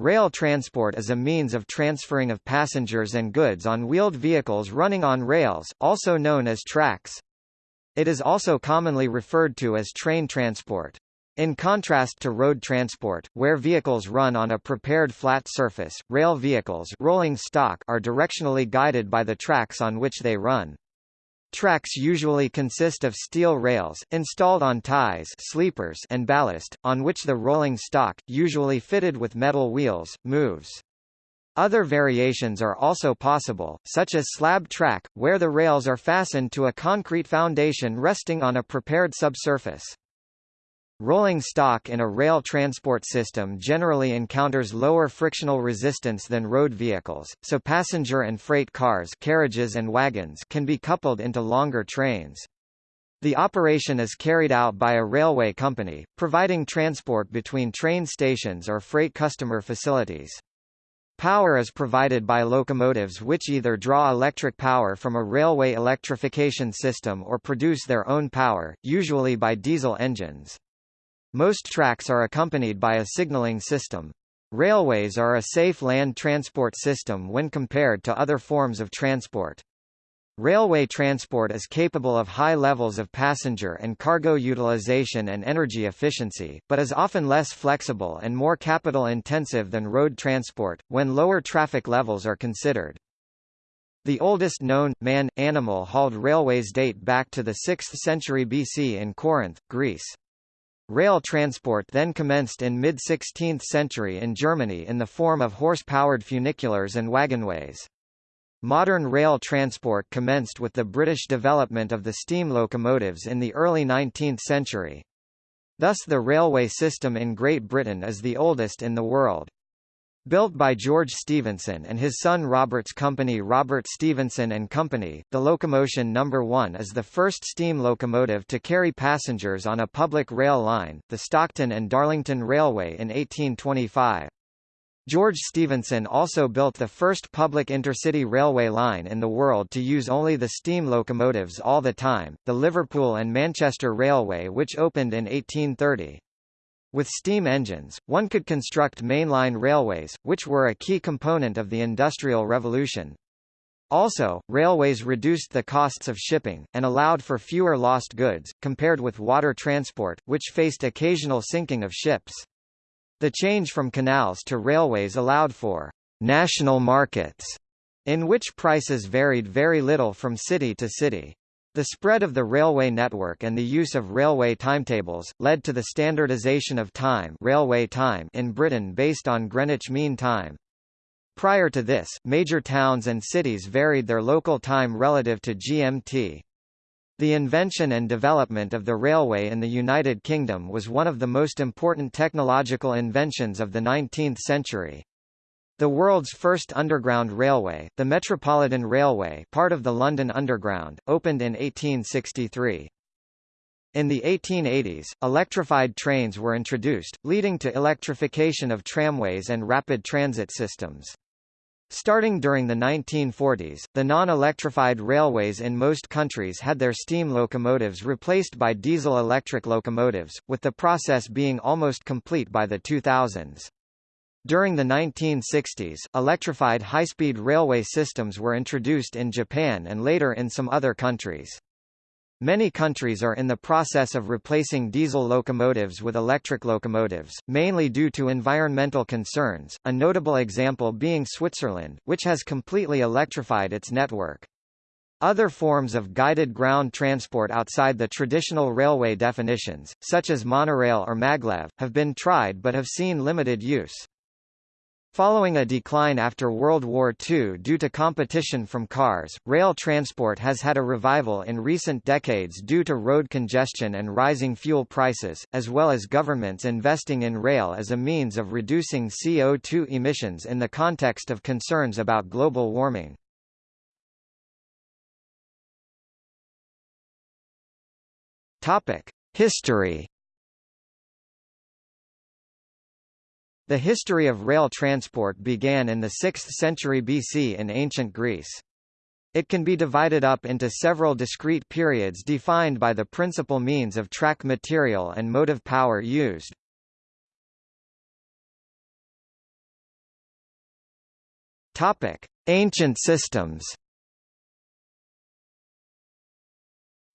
Rail transport is a means of transferring of passengers and goods on wheeled vehicles running on rails, also known as tracks. It is also commonly referred to as train transport. In contrast to road transport, where vehicles run on a prepared flat surface, rail vehicles rolling stock are directionally guided by the tracks on which they run. Tracks usually consist of steel rails, installed on ties sleepers and ballast, on which the rolling stock, usually fitted with metal wheels, moves. Other variations are also possible, such as slab track, where the rails are fastened to a concrete foundation resting on a prepared subsurface. Rolling stock in a rail transport system generally encounters lower frictional resistance than road vehicles, so passenger and freight cars carriages and wagons can be coupled into longer trains. The operation is carried out by a railway company, providing transport between train stations or freight customer facilities. Power is provided by locomotives which either draw electric power from a railway electrification system or produce their own power, usually by diesel engines. Most tracks are accompanied by a signaling system. Railways are a safe land transport system when compared to other forms of transport. Railway transport is capable of high levels of passenger and cargo utilization and energy efficiency, but is often less flexible and more capital-intensive than road transport, when lower traffic levels are considered. The oldest known, man-animal hauled railways date back to the 6th century BC in Corinth, Greece. Rail transport then commenced in mid-16th century in Germany in the form of horse-powered funiculars and wagonways. Modern rail transport commenced with the British development of the steam locomotives in the early 19th century. Thus the railway system in Great Britain is the oldest in the world. Built by George Stephenson and his son Robert's company Robert Stephenson and Company, the Locomotion No. 1 is the first steam locomotive to carry passengers on a public rail line, the Stockton and Darlington Railway in 1825. George Stephenson also built the first public intercity railway line in the world to use only the steam locomotives all the time, the Liverpool and Manchester Railway which opened in 1830. With steam engines, one could construct mainline railways, which were a key component of the Industrial Revolution. Also, railways reduced the costs of shipping, and allowed for fewer lost goods, compared with water transport, which faced occasional sinking of ships. The change from canals to railways allowed for national markets, in which prices varied very little from city to city. The spread of the railway network and the use of railway timetables, led to the standardization of time, railway time in Britain based on Greenwich Mean Time. Prior to this, major towns and cities varied their local time relative to GMT. The invention and development of the railway in the United Kingdom was one of the most important technological inventions of the 19th century. The world's first underground railway, the Metropolitan Railway part of the London Underground, opened in 1863. In the 1880s, electrified trains were introduced, leading to electrification of tramways and rapid transit systems. Starting during the 1940s, the non-electrified railways in most countries had their steam locomotives replaced by diesel-electric locomotives, with the process being almost complete by the 2000s. During the 1960s, electrified high-speed railway systems were introduced in Japan and later in some other countries. Many countries are in the process of replacing diesel locomotives with electric locomotives, mainly due to environmental concerns, a notable example being Switzerland, which has completely electrified its network. Other forms of guided ground transport outside the traditional railway definitions, such as monorail or maglev, have been tried but have seen limited use. Following a decline after World War II due to competition from cars, rail transport has had a revival in recent decades due to road congestion and rising fuel prices, as well as governments investing in rail as a means of reducing CO2 emissions in the context of concerns about global warming. History The history of rail transport began in the 6th century BC in ancient Greece. It can be divided up into several discrete periods defined by the principal means of track material and motive power used. Topic: Ancient systems.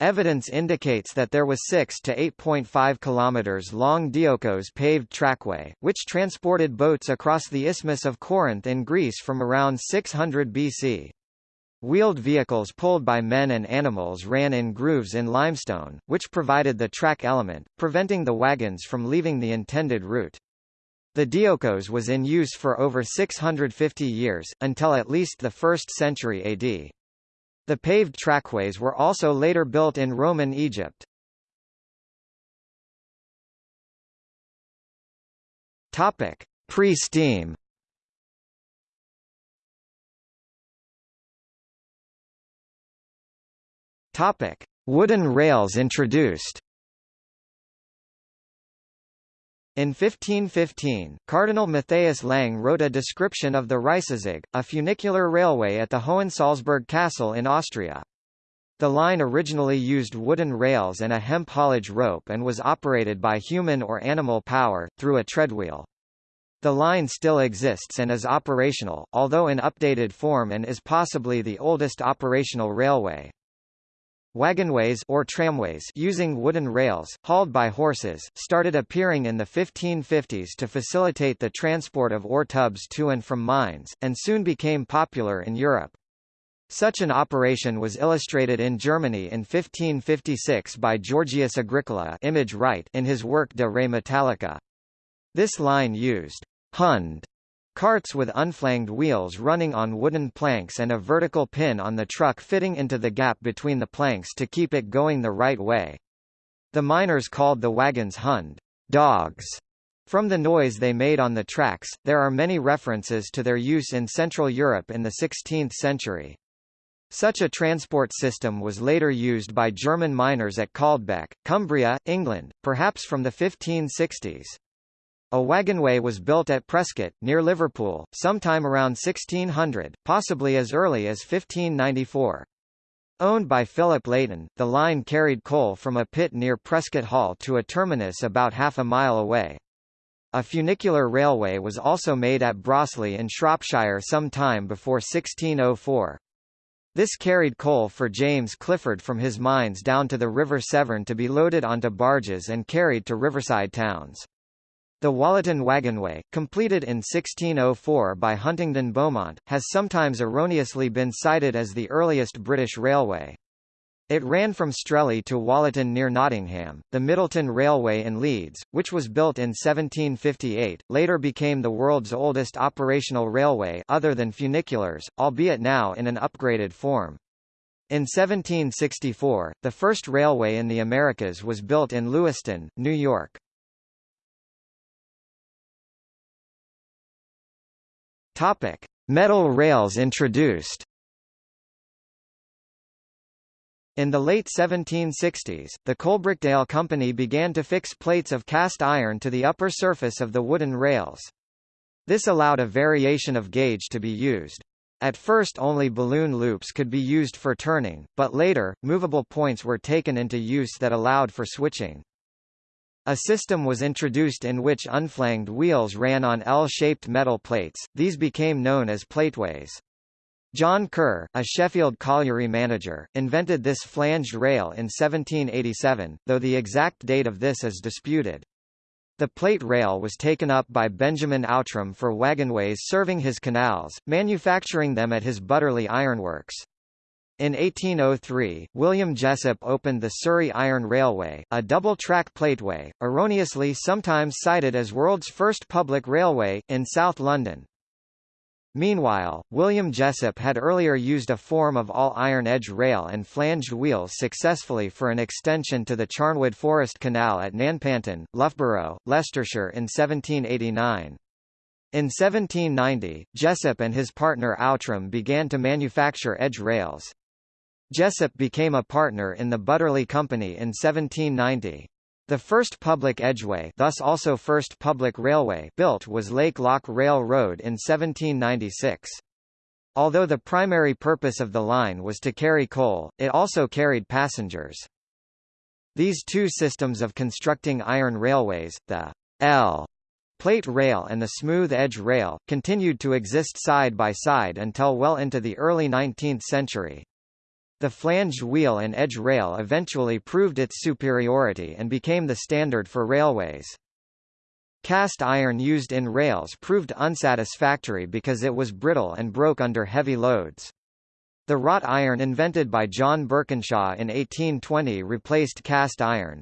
Evidence indicates that there was 6 to 8.5 kilometers long Diolkos paved trackway, which transported boats across the Isthmus of Corinth in Greece from around 600 BC. Wheeled vehicles pulled by men and animals ran in grooves in limestone, which provided the track element, preventing the wagons from leaving the intended route. The Diolkos was in use for over 650 years, until at least the 1st century AD. The paved trackways were also later built in Roman Egypt. Topic: Pre-steam. Topic: Wooden rails introduced. In 1515, Cardinal Matthias Lang wrote a description of the Reisezug, a funicular railway at the Hohensalzburg Castle in Austria. The line originally used wooden rails and a hemp haulage rope and was operated by human or animal power, through a treadwheel. The line still exists and is operational, although in updated form and is possibly the oldest operational railway. Wagonways or tramways using wooden rails, hauled by horses, started appearing in the 1550s to facilitate the transport of ore tubs to and from mines, and soon became popular in Europe. Such an operation was illustrated in Germany in 1556 by Georgius Agricola image right in his work De Re Metallica. This line used Hund Carts with unflanged wheels running on wooden planks and a vertical pin on the truck fitting into the gap between the planks to keep it going the right way. The miners called the wagons hund dogs. From the noise they made on the tracks, there are many references to their use in Central Europe in the 16th century. Such a transport system was later used by German miners at Caldbeck, Cumbria, England, perhaps from the 1560s. A wagonway was built at Prescot, near Liverpool, sometime around 1600, possibly as early as 1594. Owned by Philip Layton, the line carried coal from a pit near Prescot Hall to a terminus about half a mile away. A funicular railway was also made at Broseley in Shropshire some time before 1604. This carried coal for James Clifford from his mines down to the River Severn to be loaded onto barges and carried to riverside towns. The Wollaton Wagonway, completed in 1604 by Huntingdon Beaumont, has sometimes erroneously been cited as the earliest British railway. It ran from Strelley to Wollaton near Nottingham. The Middleton Railway in Leeds, which was built in 1758, later became the world's oldest operational railway other than funiculars, albeit now in an upgraded form. In 1764, the first railway in the Americas was built in Lewiston, New York. Topic: Metal rails introduced. In the late 1760s, the Coalbrookdale Company began to fix plates of cast iron to the upper surface of the wooden rails. This allowed a variation of gauge to be used. At first only balloon loops could be used for turning, but later, movable points were taken into use that allowed for switching. A system was introduced in which unflanged wheels ran on L-shaped metal plates, these became known as plateways. John Curr, a Sheffield colliery manager, invented this flanged rail in 1787, though the exact date of this is disputed. The plate rail was taken up by Benjamin Outram for wagonways serving his canals, manufacturing them at his Butterley Ironworks. In 1803, William Jessop opened the Surrey Iron Railway, a double-track plateway, erroneously sometimes cited as world's first public railway, in South London. Meanwhile, William Jessop had earlier used a form of all-iron edge rail and flanged wheels successfully for an extension to the Charnwood Forest Canal at Nanpantan, Loughborough, Leicestershire in 1789. In 1790, Jessop and his partner Outram began to manufacture edge rails. Jessop became a partner in the Butterley Company in 1790. The first public edgeway thus also first public railway built was Lake Lock Rail Road in 1796. Although the primary purpose of the line was to carry coal, it also carried passengers. These two systems of constructing iron railways, the L Plate rail and the smooth edge rail, continued to exist side by side until well into the early 19th century. The flanged wheel and edge rail eventually proved its superiority and became the standard for railways. Cast iron used in rails proved unsatisfactory because it was brittle and broke under heavy loads. The wrought iron invented by John Birkinshaw in 1820 replaced cast iron.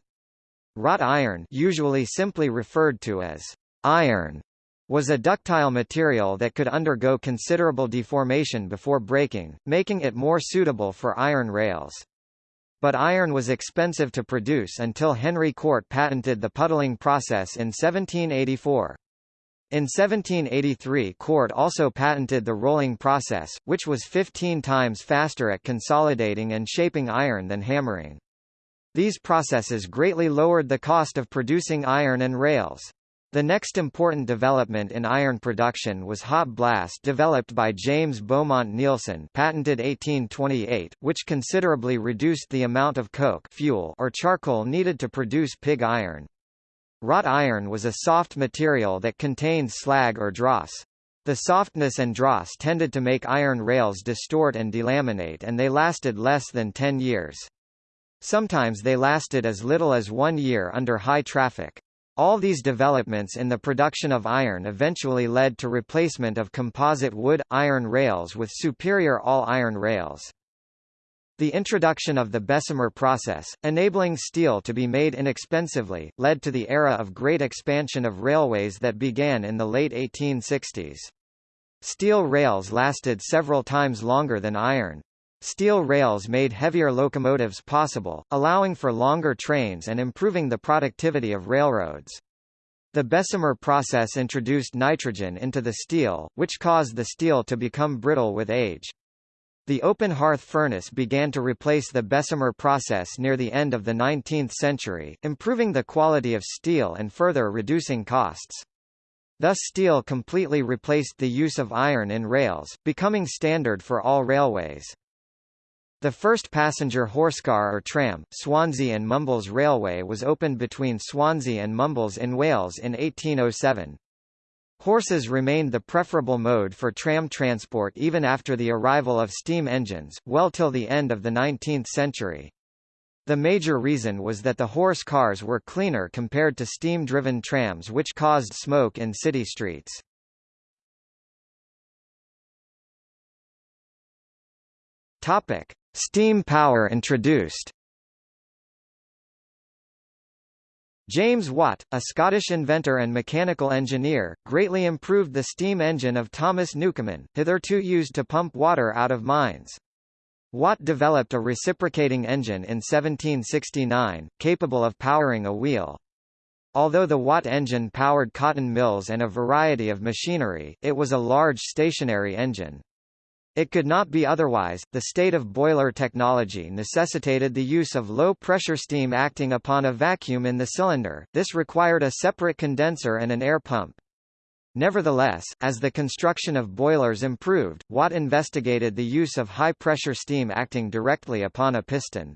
Wrought iron usually simply referred to as iron was a ductile material that could undergo considerable deformation before breaking, making it more suitable for iron rails. But iron was expensive to produce until Henry Cort patented the puddling process in 1784. In 1783 Cort also patented the rolling process, which was 15 times faster at consolidating and shaping iron than hammering. These processes greatly lowered the cost of producing iron and rails. The next important development in iron production was hot blast developed by James Beaumont Neilson patented 1828, which considerably reduced the amount of coke fuel or charcoal needed to produce pig iron. Wrought iron was a soft material that contained slag or dross. The softness and dross tended to make iron rails distort and delaminate and they lasted less than 10 years. Sometimes they lasted as little as one year under high traffic. All these developments in the production of iron eventually led to replacement of composite wood-iron rails with superior all-iron rails. The introduction of the Bessemer process, enabling steel to be made inexpensively, led to the era of great expansion of railways that began in the late 1860s. Steel rails lasted several times longer than iron. Steel rails made heavier locomotives possible, allowing for longer trains and improving the productivity of railroads. The Bessemer process introduced nitrogen into the steel, which caused the steel to become brittle with age. The open hearth furnace began to replace the Bessemer process near the end of the 19th century, improving the quality of steel and further reducing costs. Thus steel completely replaced the use of iron in rails, becoming standard for all railways. The first passenger horsecar or tram, Swansea and Mumbles Railway was opened between Swansea and Mumbles in Wales in 1807. Horses remained the preferable mode for tram transport even after the arrival of steam engines, well till the end of the 19th century. The major reason was that the horse cars were cleaner compared to steam-driven trams which caused smoke in city streets. Topic: Steam power introduced. James Watt, a Scottish inventor and mechanical engineer, greatly improved the steam engine of Thomas Newcomen, hitherto used to pump water out of mines. Watt developed a reciprocating engine in 1769, capable of powering a wheel. Although the Watt engine powered cotton mills and a variety of machinery, it was a large stationary engine. It could not be otherwise. The state of boiler technology necessitated the use of low-pressure steam acting upon a vacuum in the cylinder. This required a separate condenser and an air pump. Nevertheless, as the construction of boilers improved, Watt investigated the use of high-pressure steam acting directly upon a piston.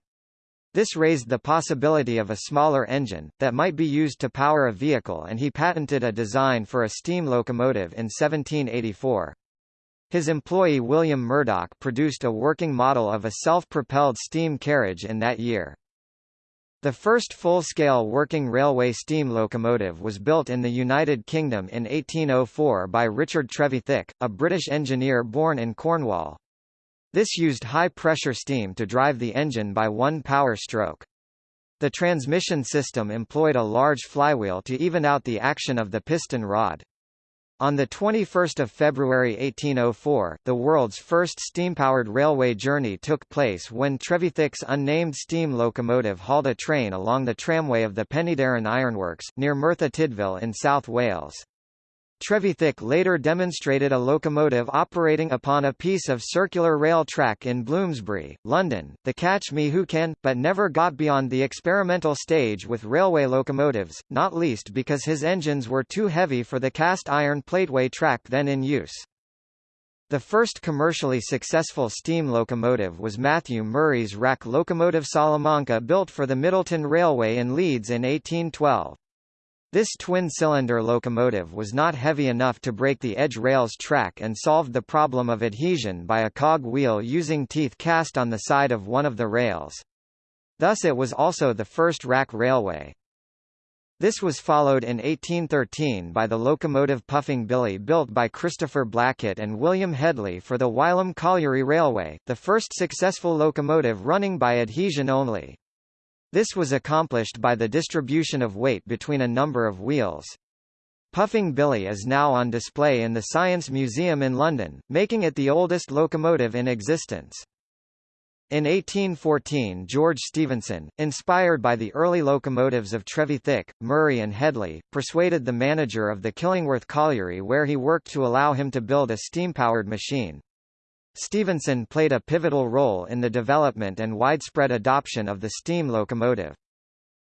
This raised the possibility of a smaller engine, that might be used to power a vehicle and he patented a design for a steam locomotive in 1784. His employee William Murdoch produced a working model of a self-propelled steam carriage in that year. The first full-scale working railway steam locomotive was built in the United Kingdom in 1804 by Richard Trevithick, a British engineer born in Cornwall. This used high-pressure steam to drive the engine by one power stroke. The transmission system employed a large flywheel to even out the action of the piston rod. On 21 February 1804, the world's first steam-powered railway journey took place when Trevithick's unnamed steam locomotive hauled a train along the tramway of the Penydarren Ironworks, near Merthyr Tydfil in South Wales. Trevithick later demonstrated a locomotive operating upon a piece of circular rail track in Bloomsbury, London, the Catch Me Who Can, but never got beyond the experimental stage with railway locomotives, not least because his engines were too heavy for the cast iron plateway track then in use. The first commercially successful steam locomotive was Matthew Murray's rack locomotive Salamanca built for the Middleton Railway in Leeds in 1812. This twin-cylinder locomotive was not heavy enough to break the edge rail's track and solved the problem of adhesion by a cog wheel using teeth cast on the side of one of the rails. Thus it was also the first rack railway. This was followed in 1813 by the locomotive Puffing Billy built by Christopher Blackett and William Hedley for the Wylam Colliery Railway, the first successful locomotive running by adhesion only. This was accomplished by the distribution of weight between a number of wheels. Puffing Billy is now on display in the Science Museum in London, making it the oldest locomotive in existence. In 1814 George Stephenson, inspired by the early locomotives of Trevithick, Murray and Hedley, persuaded the manager of the Killingworth Colliery where he worked to allow him to build a steam-powered machine. Stephenson played a pivotal role in the development and widespread adoption of the steam locomotive.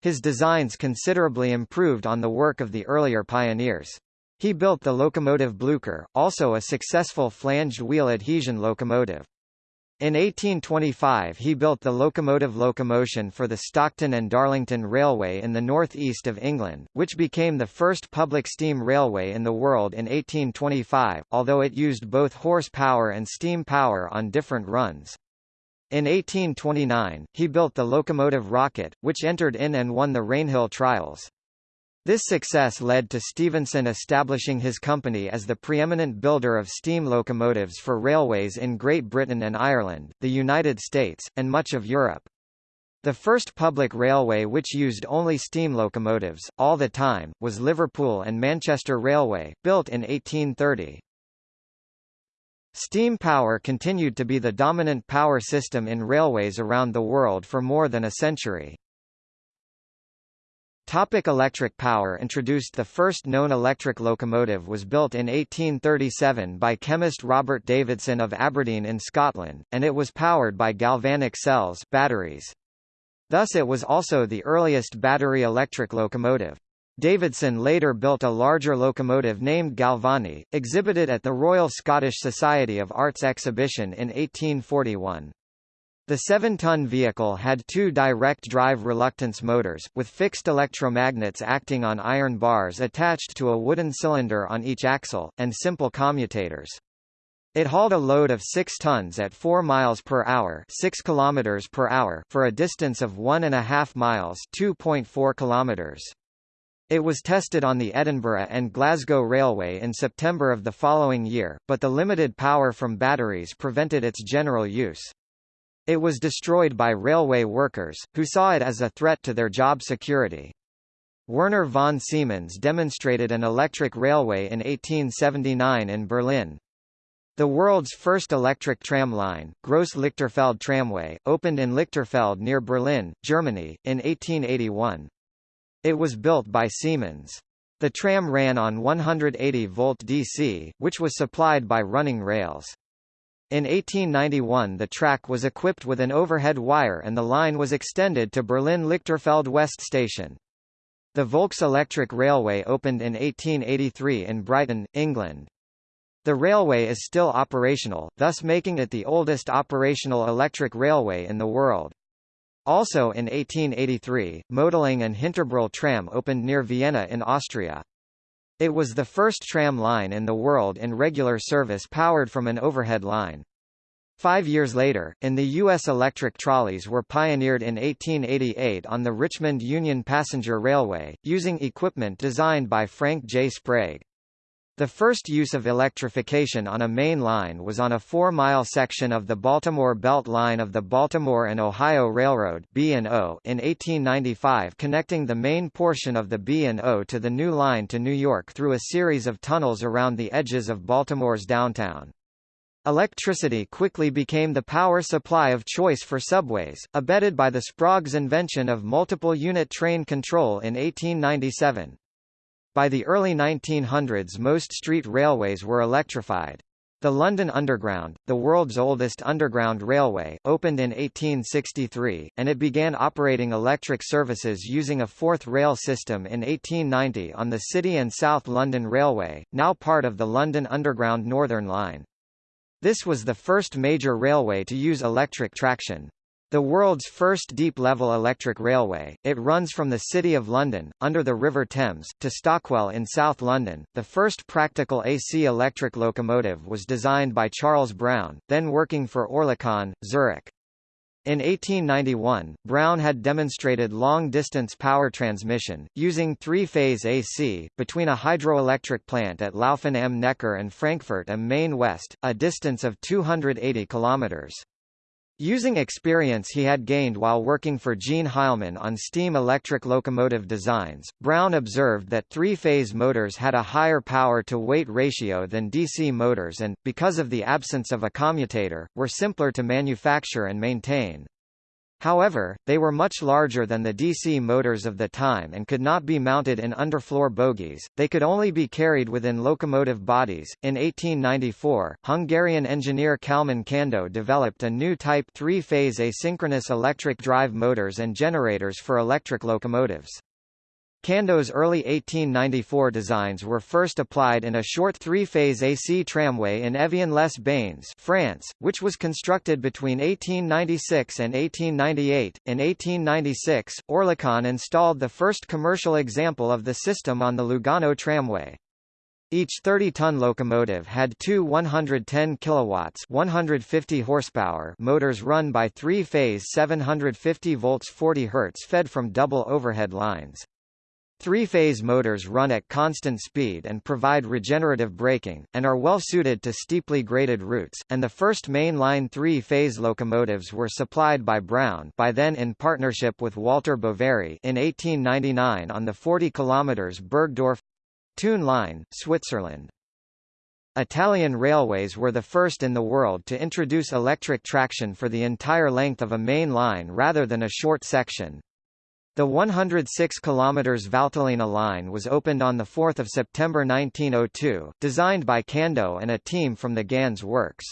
His designs considerably improved on the work of the earlier pioneers. He built the locomotive Blucher, also a successful flanged wheel adhesion locomotive. In 1825 he built the locomotive locomotion for the Stockton and Darlington Railway in the north-east of England, which became the first public steam railway in the world in 1825, although it used both horsepower and steam power on different runs. In 1829, he built the locomotive Rocket, which entered in and won the Rainhill trials. This success led to Stephenson establishing his company as the preeminent builder of steam locomotives for railways in Great Britain and Ireland, the United States, and much of Europe. The first public railway which used only steam locomotives, all the time, was Liverpool and Manchester Railway, built in 1830. Steam power continued to be the dominant power system in railways around the world for more than a century. Topic electric power Introduced The first known electric locomotive was built in 1837 by chemist Robert Davidson of Aberdeen in Scotland, and it was powered by galvanic cells batteries. Thus it was also the earliest battery electric locomotive. Davidson later built a larger locomotive named Galvani, exhibited at the Royal Scottish Society of Arts exhibition in 1841. The 7-ton vehicle had two direct-drive reluctance motors, with fixed electromagnets acting on iron bars attached to a wooden cylinder on each axle, and simple commutators. It hauled a load of 6 tons at 4 miles per hour, 6 kilometers per hour for a distance of 1.5 miles, 2.4 kilometers. It was tested on the Edinburgh and Glasgow Railway in September of the following year, but the limited power from batteries prevented its general use. It was destroyed by railway workers, who saw it as a threat to their job security. Werner von Siemens demonstrated an electric railway in 1879 in Berlin. The world's first electric tram line, Gross-Lichterfelde Tramway, opened in Lichterfeld near Berlin, Germany, in 1881. It was built by Siemens. The tram ran on 180-volt DC, which was supplied by running rails. In 1891 the track was equipped with an overhead wire and the line was extended to Berlin-Lichterfelde West Station. The Volks Electric Railway opened in 1883 in Brighton, England. The railway is still operational, thus making it the oldest operational electric railway in the world. Also in 1883, Mödling and Hinterbrühl tram opened near Vienna in Austria. It was the first tram line in the world in regular service powered from an overhead line. Five years later, in the U.S. electric trolleys were pioneered in 1888 on the Richmond Union Passenger Railway, using equipment designed by Frank J. Sprague. The first use of electrification on a main line was on a four-mile section of the Baltimore Belt Line of the Baltimore and Ohio Railroad B&O in 1895 connecting the main portion of the B&O to the new line to New York through a series of tunnels around the edges of Baltimore's downtown. Electricity quickly became the power supply of choice for subways, abetted by the Sprague's invention of multiple unit train control in 1897. By the early 1900s most street railways were electrified. The London Underground, the world's oldest underground railway, opened in 1863, and it began operating electric services using a fourth rail system in 1890 on the City and South London Railway, now part of the London Underground Northern Line. This was the first major railway to use electric traction. The world's first deep-level electric railway, it runs from the City of London, under the River Thames, to Stockwell in South London. The first practical AC electric locomotive was designed by Charles Brown, then working for Oerlikon, Zurich. In 1891, Brown had demonstrated long-distance power transmission, using three-phase AC, between a hydroelectric plant at Lauffen am Neckar and Frankfurt am Main West, a distance of 280 kilometers. Using experience he had gained while working for Jean Heilmann on steam-electric locomotive designs, Brown observed that three-phase motors had a higher power-to-weight ratio than DC motors and, because of the absence of a commutator, were simpler to manufacture and maintain. However, they were much larger than the DC motors of the time and could not be mounted in underfloor bogies, they could only be carried within locomotive bodies. In 1894, Hungarian engineer Kalman Kandó developed a new type three-phase asynchronous electric drive motors and generators for electric locomotives. Kandó's early 1894 designs were first applied in a short three-phase AC tramway in Evian-les-Bains, France, which was constructed between 1896 and 1898. In 1896, Oerlikon installed the first commercial example of the system on the Lugano tramway. Each 30-ton locomotive had two 110 kilowatts 150 horsepower motors run by three-phase 750 volts 40 Hz fed from double overhead lines. Three-phase motors run at constant speed and provide regenerative braking, and are well suited to steeply graded routes, and the first main-line three-phase locomotives were supplied by Brown by then in partnership with Walter Boveri in 1899 on the 40 km Burgdorf—Thun line, Switzerland. Italian railways were the first in the world to introduce electric traction for the entire length of a main line rather than a short section. The 106 km Valtellina line was opened on 4 September 1902, designed by Kandó and a team from the Ganz works.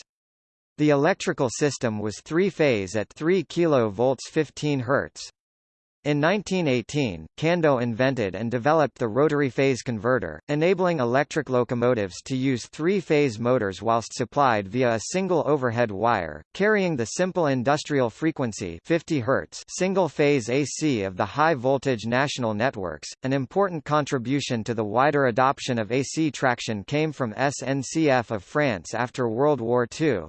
The electrical system was three-phase at 3 kV 15 Hz. In 1918, Kandó invented and developed the rotary phase converter, enabling electric locomotives to use three-phase motors whilst supplied via a single overhead wire, carrying the simple industrial frequency 50 Hz single-phase AC of the high-voltage national networks. An important contribution to the wider adoption of AC traction came from SNCF of France after World War II.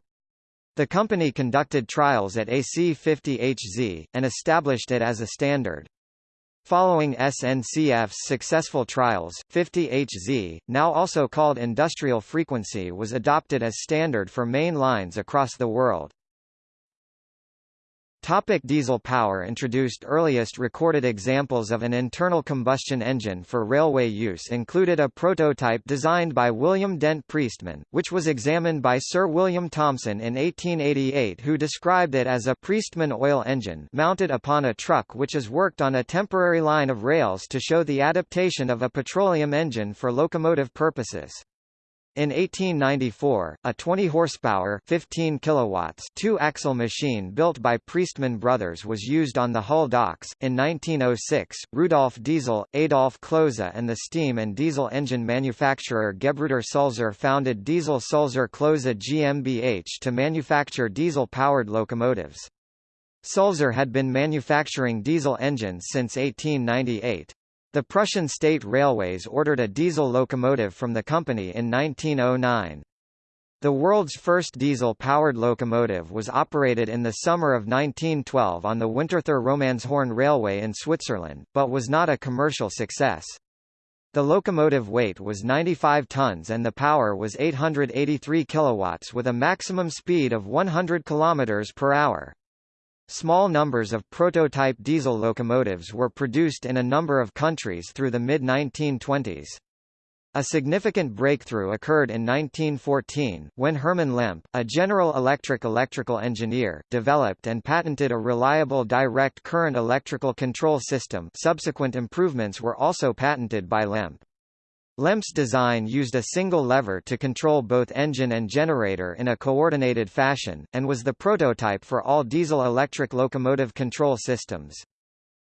The company conducted trials at AC50HZ, and established it as a standard. Following SNCF's successful trials, 50HZ, now also called industrial frequency was adopted as standard for main lines across the world. Topic diesel power Introduced earliest recorded examples of an internal combustion engine for railway use included a prototype designed by William Dent Priestman, which was examined by Sir William Thomson in 1888 who described it as a Priestman oil engine mounted upon a truck which is worked on a temporary line of rails to show the adaptation of a petroleum engine for locomotive purposes. In 1894, a 20 horsepower, 15 kilowatts, two-axle machine built by Priestman Brothers was used on the Hull docks. In 1906, Rudolf Diesel, Adolf Klose and the steam and diesel engine manufacturer Gebruder Sulzer founded Diesel Sulzer Klose GmbH to manufacture diesel-powered locomotives. Sulzer had been manufacturing diesel engines since 1898. The Prussian State Railways ordered a diesel locomotive from the company in 1909. The world's first diesel-powered locomotive was operated in the summer of 1912 on the Winterthur Romanshorn Railway in Switzerland, but was not a commercial success. The locomotive weight was 95 tons and the power was 883 kilowatts with a maximum speed of 100 kilometers per hour. Small numbers of prototype diesel locomotives were produced in a number of countries through the mid-1920s. A significant breakthrough occurred in 1914, when Hermann Lemp, a General Electric electrical engineer, developed and patented a reliable direct current electrical control system subsequent improvements were also patented by Lemp. Lemp's design used a single lever to control both engine and generator in a coordinated fashion, and was the prototype for all diesel-electric locomotive control systems.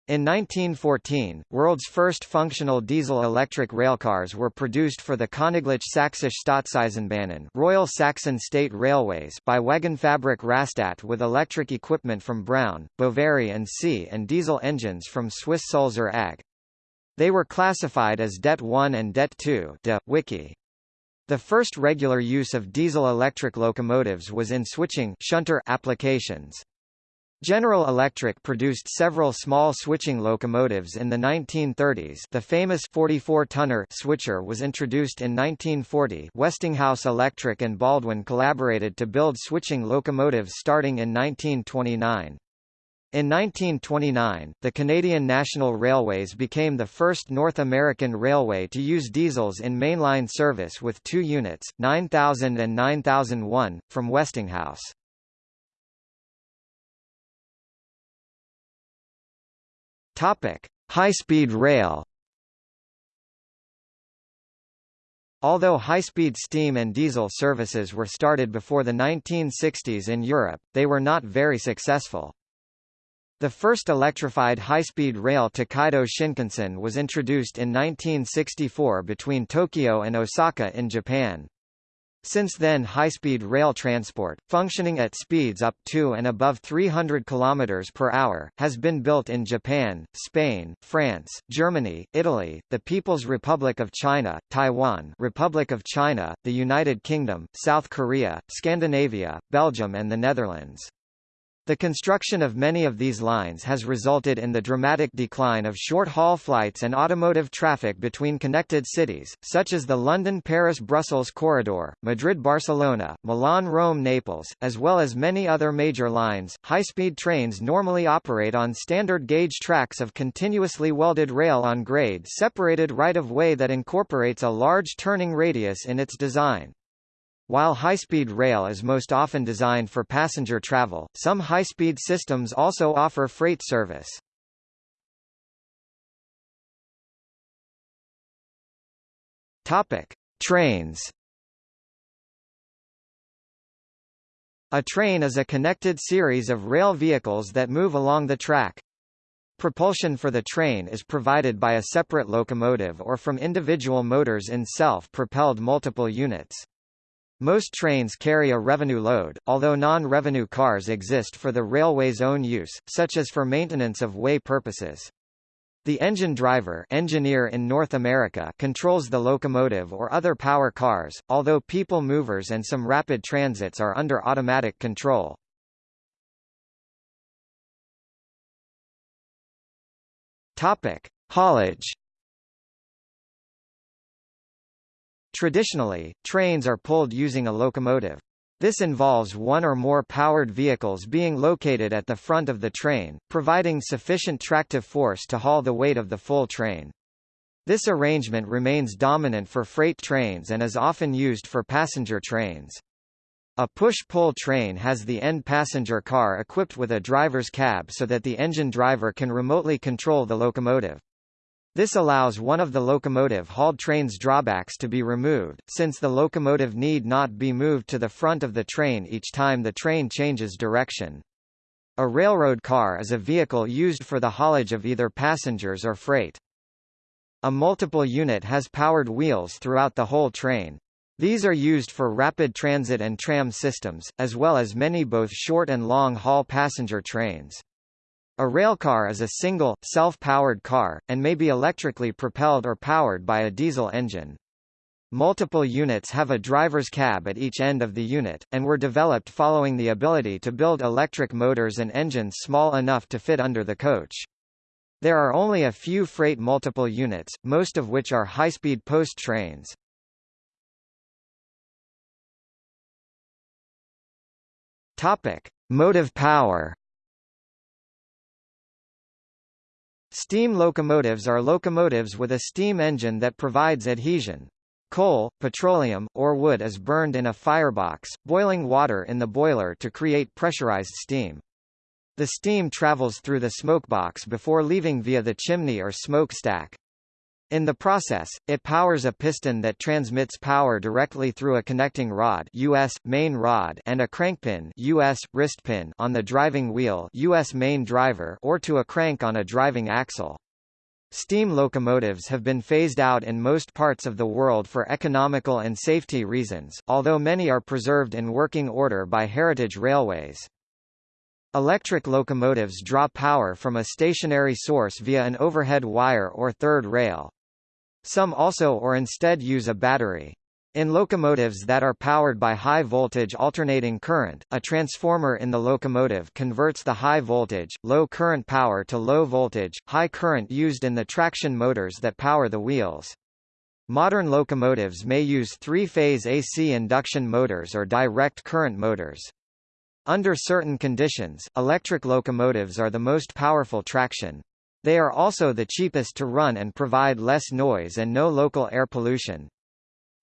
In 1914, world's first functional diesel-electric railcars were produced for the Königlich-Sächsische Staatseisenbahnen Royal Saxon State Railways by Wagenfabrik Rastatt with electric equipment from Brown, Boveri and C and diesel engines from Swiss Sulzer AG. They were classified as Det 1 and Det 2 de, Wiki. The first regular use of diesel-electric locomotives was in switching shunter applications. General Electric produced several small switching locomotives in the 1930s the famous 44-tonner switcher was introduced in 1940 Westinghouse Electric and Baldwin collaborated to build switching locomotives starting in 1929. In 1929, the Canadian National Railways became the first North American railway to use diesels in mainline service with two units, 9000 and 9001, from Westinghouse. High-speed rail. Although high-speed steam and diesel services were started before the 1960s in Europe, they were not very successful. The first electrified high-speed rail Tokaido Shinkansen was introduced in 1964 between Tokyo and Osaka in Japan. Since then high-speed rail transport, functioning at speeds up to and above 300 km per hour, has been built in Japan, Spain, France, Germany, Italy, the People's Republic of China, Taiwan Republic of China, the United Kingdom, South Korea, Scandinavia, Belgium and the Netherlands. The construction of many of these lines has resulted in the dramatic decline of short-haul flights and automotive traffic between connected cities, such as the London-Paris-Brussels corridor, Madrid-Barcelona, Milan-Rome-Naples, as well as many other major lines. High-speed trains normally operate on standard gauge tracks of continuously welded rail on grade separated right-of-way that incorporates a large turning radius in its design. While high-speed rail is most often designed for passenger travel, some high-speed systems also offer freight service. Topic: Trains. A train is a connected series of rail vehicles that move along the track. Propulsion for the train is provided by a separate locomotive or from individual motors in self-propelled multiple units. Most trains carry a revenue load, although non-revenue cars exist for the railway's own use, such as for maintenance of way purposes. The engine driver engineer in North America controls the locomotive or other power cars, although people movers and some rapid transits are under automatic control. Topic: Haulage Traditionally, trains are pulled using a locomotive. This involves one or more powered vehicles being located at the front of the train, providing sufficient tractive force to haul the weight of the full train. This arrangement remains dominant for freight trains and is often used for passenger trains. A push-pull train has the end passenger car equipped with a driver's cab so that the engine driver can remotely control the locomotive. This allows one of the locomotive-hauled train's drawbacks to be removed, since the locomotive need not be moved to the front of the train each time the train changes direction. A railroad car is a vehicle used for the haulage of either passengers or freight. A multiple unit has powered wheels throughout the whole train. These are used for rapid transit and tram systems, as well as many both short and long-haul passenger trains. A railcar is a single, self-powered car, and may be electrically propelled or powered by a diesel engine. Multiple units have a driver's cab at each end of the unit, and were developed following the ability to build electric motors and engines small enough to fit under the coach. There are only a few freight multiple units, most of which are high-speed post trains. Topic: Motive power. Steam locomotives are locomotives with a steam engine that provides adhesion. Coal, petroleum, or wood is burned in a firebox, boiling water in the boiler to create pressurized steam. The steam travels through the smokebox before leaving via the chimney or smokestack. In the process, it powers a piston that transmits power directly through a connecting rod US, main rod and a crankpin US, wrist pin on the driving wheel US main driver or to a crank on a driving axle. Steam locomotives have been phased out in most parts of the world for economical and safety reasons, although many are preserved in working order by heritage railways. Electric locomotives draw power from a stationary source via an overhead wire or third rail. Some also or instead use a battery. In locomotives that are powered by high voltage alternating current, a transformer in the locomotive converts the high voltage, low current power to low voltage, high current used in the traction motors that power the wheels. Modern locomotives may use three-phase AC induction motors or direct current motors. Under certain conditions, electric locomotives are the most powerful traction. They are also the cheapest to run and provide less noise and no local air pollution.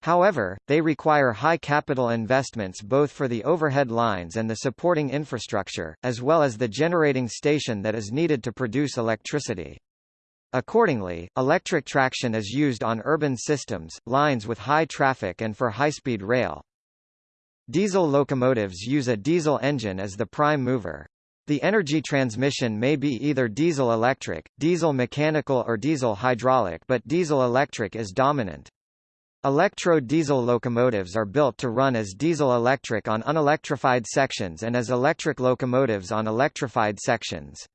However, they require high capital investments both for the overhead lines and the supporting infrastructure, as well as the generating station that is needed to produce electricity. Accordingly, electric traction is used on urban systems, lines with high traffic and for high-speed rail. Diesel locomotives use a diesel engine as the prime mover. The energy transmission may be either diesel-electric, diesel-mechanical or diesel-hydraulic but diesel-electric is dominant. Electro-diesel locomotives are built to run as diesel-electric on unelectrified sections and as electric locomotives on electrified sections.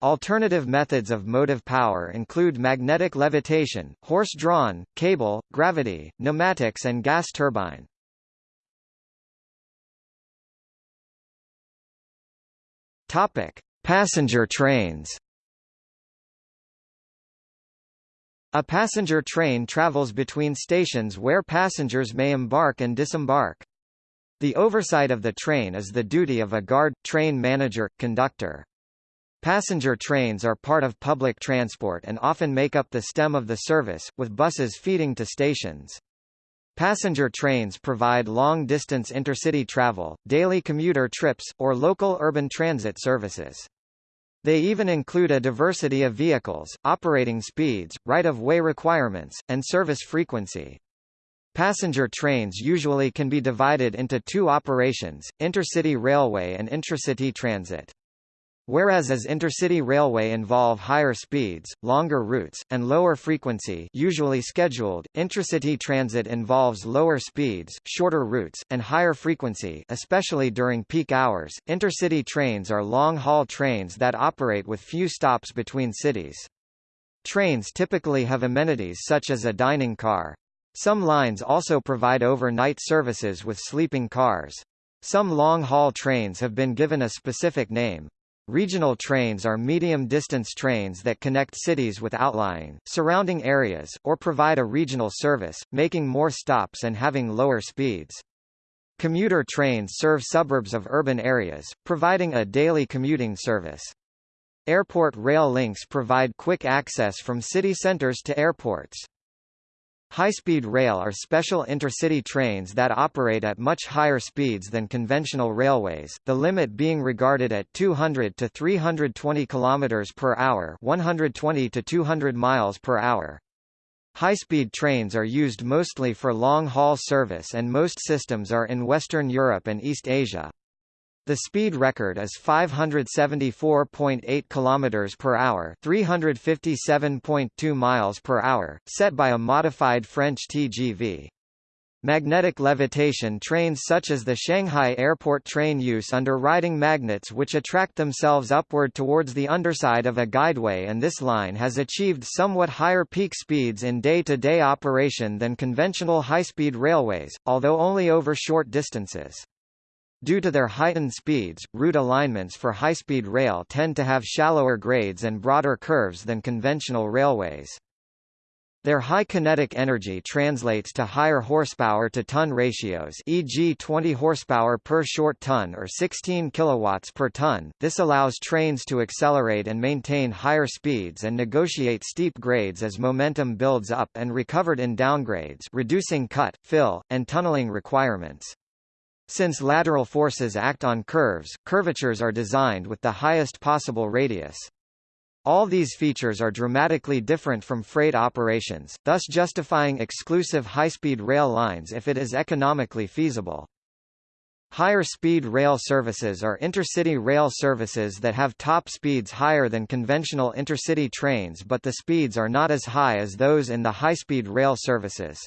Alternative methods of motive power include magnetic levitation, horse-drawn, cable, gravity, pneumatics and gas turbine. Topic: Passenger trains. A passenger train travels between stations where passengers may embark and disembark. The oversight of the train is the duty of a guard, train manager, conductor. Passenger trains are part of public transport and often make up the stem of the service, with buses feeding to stations. Passenger trains provide long-distance intercity travel, daily commuter trips, or local urban transit services. They even include a diversity of vehicles, operating speeds, right-of-way requirements, and service frequency. Passenger trains usually can be divided into two operations, intercity railway and intracity transit. Whereas as intercity railway involve higher speeds, longer routes, and lower frequency usually scheduled, intracity transit involves lower speeds, shorter routes, and higher frequency especially during peak hours. Intercity trains are long-haul trains that operate with few stops between cities. Trains typically have amenities such as a dining car. Some lines also provide overnight services with sleeping cars. Some long-haul trains have been given a specific name. Regional trains are medium-distance trains that connect cities with outlying, surrounding areas, or provide a regional service, making more stops and having lower speeds. Commuter trains serve suburbs of urban areas, providing a daily commuting service. Airport rail links provide quick access from city centers to airports. High-speed rail are special intercity trains that operate at much higher speeds than conventional railways, the limit being regarded at 200 to 320 km per hour, 120 to 200 miles per hour. High-speed trains are used mostly for long-haul service and most systems are in Western Europe and East Asia. The speed record is 574.8 km per hour, 357.2 miles per hour, set by a modified French TGV. Magnetic levitation trains such as the Shanghai airport train use under riding magnets which attract themselves upward towards the underside of a guideway and this line has achieved somewhat higher peak speeds in day-to-day -day operation than conventional high-speed railways, although only over short distances. Due to their heightened speeds, route alignments for high-speed rail tend to have shallower grades and broader curves than conventional railways. Their high kinetic energy translates to higher horsepower to ton ratios e.g. 20 horsepower per short ton or 16 kilowatts per ton. This allows trains to accelerate and maintain higher speeds and negotiate steep grades as momentum builds up and recovered in downgrades reducing cut, fill, and tunneling requirements. Since lateral forces act on curves, curvatures are designed with the highest possible radius. All these features are dramatically different from freight operations, thus justifying exclusive high-speed rail lines if it is economically feasible. Higher speed rail services are intercity rail services that have top speeds higher than conventional intercity trains but the speeds are not as high as those in the high-speed rail services.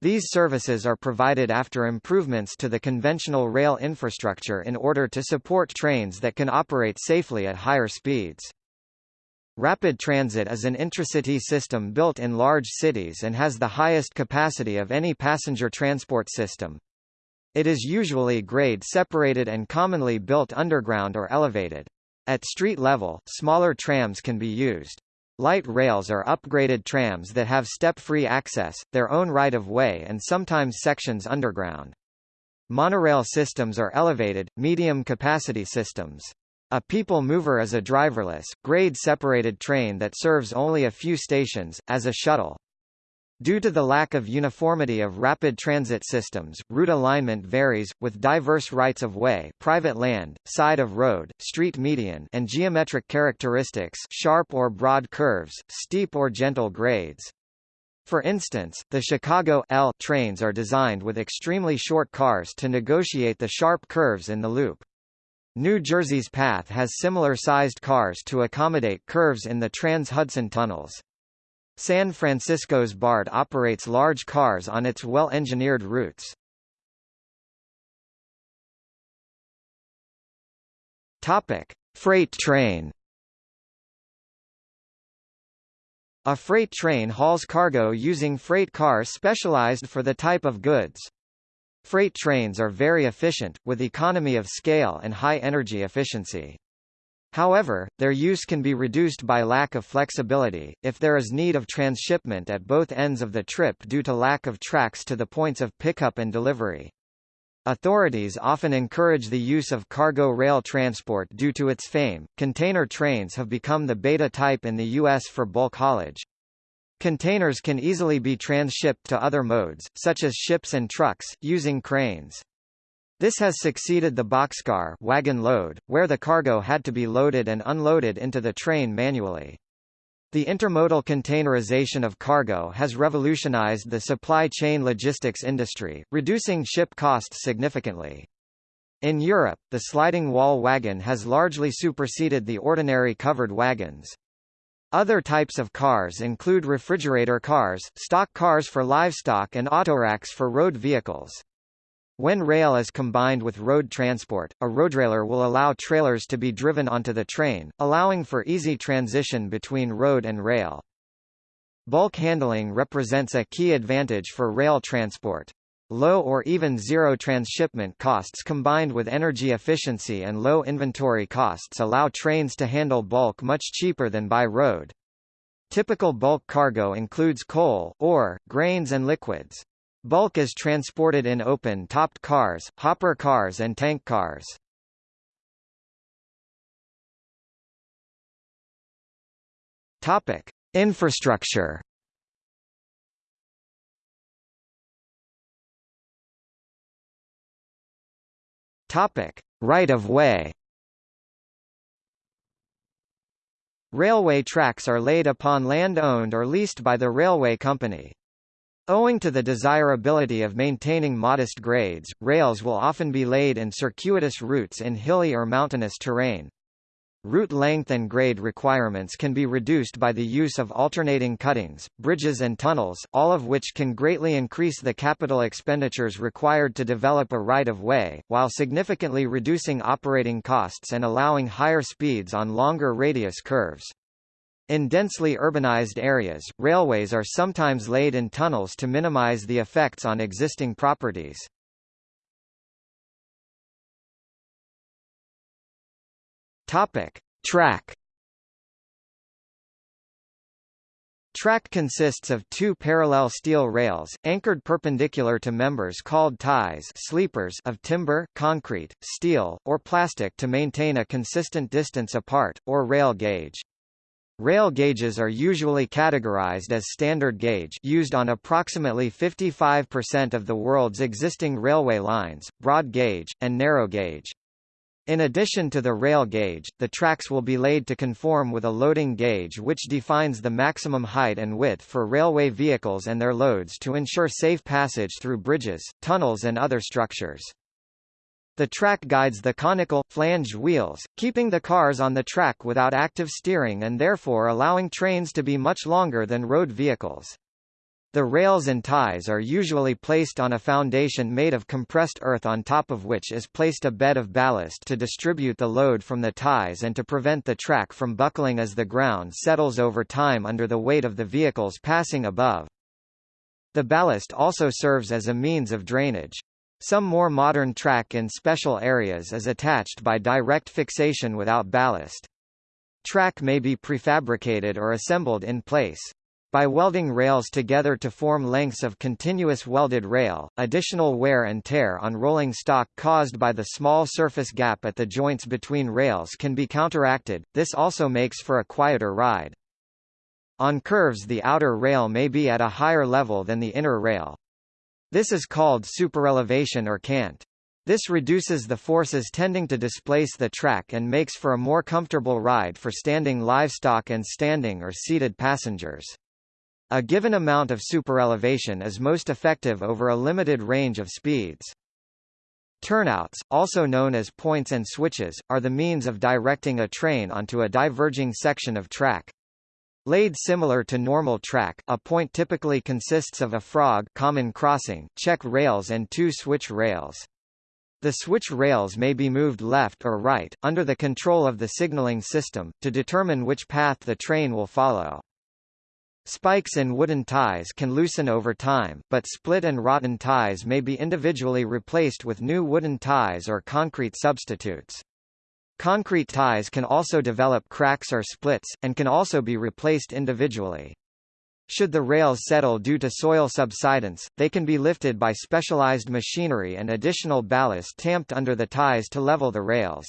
These services are provided after improvements to the conventional rail infrastructure in order to support trains that can operate safely at higher speeds. Rapid transit is an intracity system built in large cities and has the highest capacity of any passenger transport system. It is usually grade separated and commonly built underground or elevated. At street level, smaller trams can be used. Light rails are upgraded trams that have step-free access, their own right-of-way and sometimes sections underground. Monorail systems are elevated, medium-capacity systems. A people mover is a driverless, grade-separated train that serves only a few stations, as a shuttle. Due to the lack of uniformity of rapid transit systems, route alignment varies, with diverse rights-of-way private land, side of road, street median and geometric characteristics sharp or broad curves, steep or gentle grades. For instance, the Chicago L trains are designed with extremely short cars to negotiate the sharp curves in the loop. New Jersey's PATH has similar-sized cars to accommodate curves in the Trans-Hudson tunnels. San Francisco's BART operates large cars on its well-engineered routes. Topic: Freight train. A freight train hauls cargo using freight cars specialized for the type of goods. Freight trains are very efficient, with economy of scale and high energy efficiency. However, their use can be reduced by lack of flexibility, if there is need of transshipment at both ends of the trip due to lack of tracks to the points of pickup and delivery. Authorities often encourage the use of cargo rail transport due to its fame. Container trains have become the beta type in the U.S. for bulk haulage. Containers can easily be transshipped to other modes, such as ships and trucks, using cranes. This has succeeded the boxcar wagon load, where the cargo had to be loaded and unloaded into the train manually. The intermodal containerization of cargo has revolutionized the supply chain logistics industry, reducing ship costs significantly. In Europe, the sliding wall wagon has largely superseded the ordinary covered wagons. Other types of cars include refrigerator cars, stock cars for livestock and autoracks for road vehicles. When rail is combined with road transport, a roadrailer will allow trailers to be driven onto the train, allowing for easy transition between road and rail. Bulk handling represents a key advantage for rail transport. Low or even zero transshipment costs combined with energy efficiency and low inventory costs allow trains to handle bulk much cheaper than by road. Typical bulk cargo includes coal, ore, grains and liquids. Bulk is transported in open-topped cars, hopper cars and tank cars. Topic: Infrastructure. Topic: Right of way. Railway tracks are laid upon land owned or leased by the railway company. Owing to the desirability of maintaining modest grades, rails will often be laid in circuitous routes in hilly or mountainous terrain. Route length and grade requirements can be reduced by the use of alternating cuttings, bridges and tunnels, all of which can greatly increase the capital expenditures required to develop a right-of-way, while significantly reducing operating costs and allowing higher speeds on longer radius curves. In densely urbanized areas, railways are sometimes laid in tunnels to minimize the effects on existing properties. Topic: Track Track consists of two parallel steel rails, anchored perpendicular to members called ties sleepers of timber, concrete, steel, or plastic to maintain a consistent distance apart, or rail gauge. Rail gauges are usually categorized as standard gauge used on approximately 55% of the world's existing railway lines, broad gauge, and narrow gauge. In addition to the rail gauge, the tracks will be laid to conform with a loading gauge which defines the maximum height and width for railway vehicles and their loads to ensure safe passage through bridges, tunnels and other structures. The track guides the conical, flanged wheels, keeping the cars on the track without active steering and therefore allowing trains to be much longer than road vehicles. The rails and ties are usually placed on a foundation made of compressed earth on top of which is placed a bed of ballast to distribute the load from the ties and to prevent the track from buckling as the ground settles over time under the weight of the vehicles passing above. The ballast also serves as a means of drainage. Some more modern track in special areas is attached by direct fixation without ballast. Track may be prefabricated or assembled in place. By welding rails together to form lengths of continuous welded rail, additional wear and tear on rolling stock caused by the small surface gap at the joints between rails can be counteracted, this also makes for a quieter ride. On curves the outer rail may be at a higher level than the inner rail. This is called superelevation or cant. This reduces the forces tending to displace the track and makes for a more comfortable ride for standing livestock and standing or seated passengers. A given amount of superelevation is most effective over a limited range of speeds. Turnouts, also known as points and switches, are the means of directing a train onto a diverging section of track. Laid similar to normal track, a point typically consists of a frog common crossing, check rails and two switch rails. The switch rails may be moved left or right, under the control of the signaling system, to determine which path the train will follow. Spikes in wooden ties can loosen over time, but split and rotten ties may be individually replaced with new wooden ties or concrete substitutes. Concrete ties can also develop cracks or splits, and can also be replaced individually. Should the rails settle due to soil subsidence, they can be lifted by specialized machinery and additional ballast tamped under the ties to level the rails.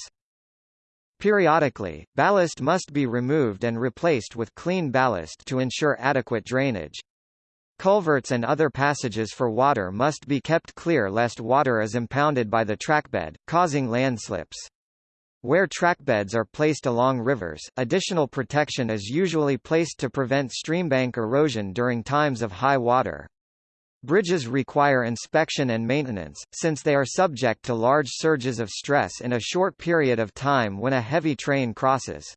Periodically, ballast must be removed and replaced with clean ballast to ensure adequate drainage. Culverts and other passages for water must be kept clear lest water is impounded by the trackbed, causing landslips. Where trackbeds are placed along rivers, additional protection is usually placed to prevent streambank erosion during times of high water. Bridges require inspection and maintenance, since they are subject to large surges of stress in a short period of time when a heavy train crosses.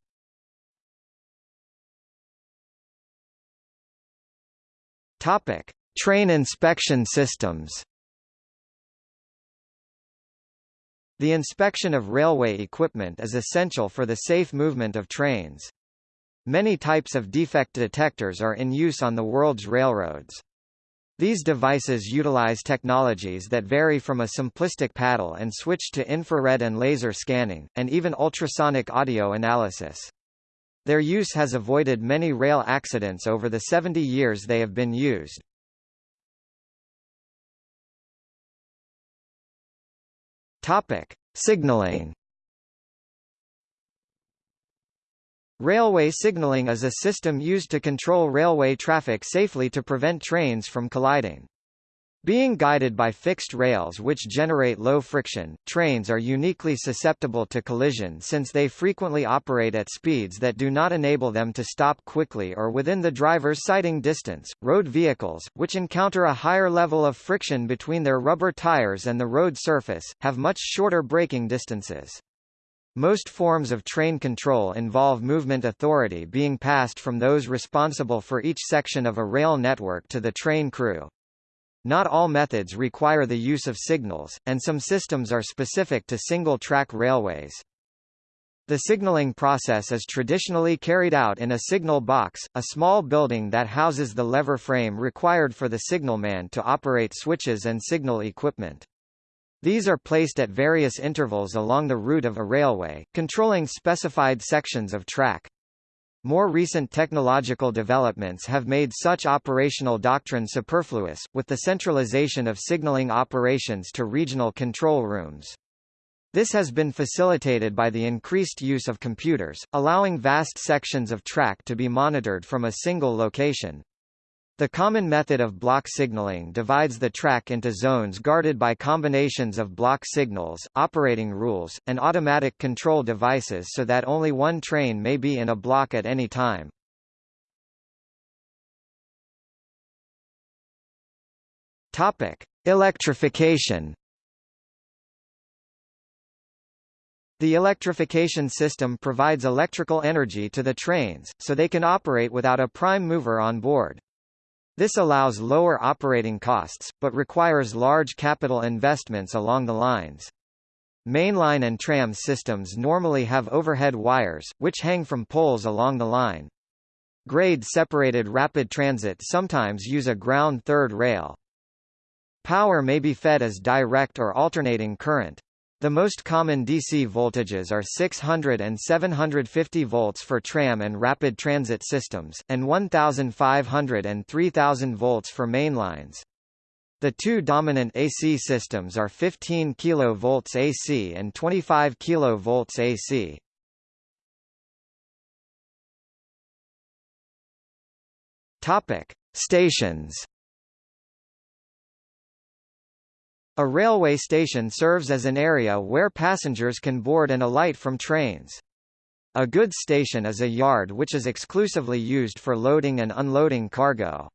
Train inspection systems. The inspection of railway equipment is essential for the safe movement of trains. Many types of defect detectors are in use on the world's railroads. These devices utilize technologies that vary from a simplistic paddle and switch to infrared and laser scanning, and even ultrasonic audio analysis. Their use has avoided many rail accidents over the 70 years they have been used. Topic: Signaling Railway signaling is a system used to control railway traffic safely to prevent trains from colliding. Being guided by fixed rails which generate low friction, trains are uniquely susceptible to collision since they frequently operate at speeds that do not enable them to stop quickly or within the driver's sighting distance. Road vehicles, which encounter a higher level of friction between their rubber tires and the road surface, have much shorter braking distances. Most forms of train control involve movement authority being passed from those responsible for each section of a rail network to the train crew. Not all methods require the use of signals, and some systems are specific to single-track railways. The signaling process is traditionally carried out in a signal box, a small building that houses the lever frame required for the signalman to operate switches and signal equipment. These are placed at various intervals along the route of a railway, controlling specified sections of track. More recent technological developments have made such operational doctrine superfluous, with the centralization of signaling operations to regional control rooms. This has been facilitated by the increased use of computers, allowing vast sections of track to be monitored from a single location. The common method of block signaling divides the track into zones guarded by combinations of block signals, operating rules, and automatic control devices so that only one train may be in a block at any time. Topic: Electrification. The electrification system provides electrical energy to the trains, so they can operate without a prime mover on board. This allows lower operating costs, but requires large capital investments along the lines. Mainline and tram systems normally have overhead wires, which hang from poles along the line. Grade-separated rapid transit sometimes use a ground third rail. Power may be fed as direct or alternating current. The most common DC voltages are 600 and 750 volts for tram and rapid transit systems, and 1500 and 3000 volts for mainlines. The two dominant AC systems are 15 kV AC and 25 kV AC. Topic: Stations A railway station serves as an area where passengers can board and alight from trains. A goods station is a yard which is exclusively used for loading and unloading cargo.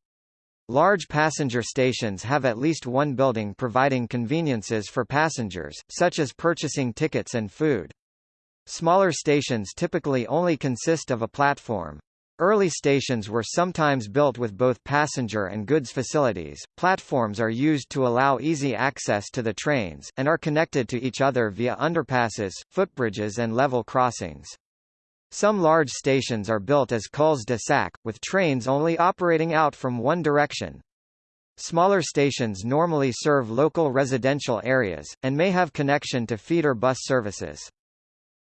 Large passenger stations have at least one building providing conveniences for passengers, such as purchasing tickets and food. Smaller stations typically only consist of a platform. Early stations were sometimes built with both passenger and goods facilities. Platforms are used to allow easy access to the trains, and are connected to each other via underpasses, footbridges and level crossings. Some large stations are built as culs-de-sac, with trains only operating out from one direction. Smaller stations normally serve local residential areas, and may have connection to feeder bus services.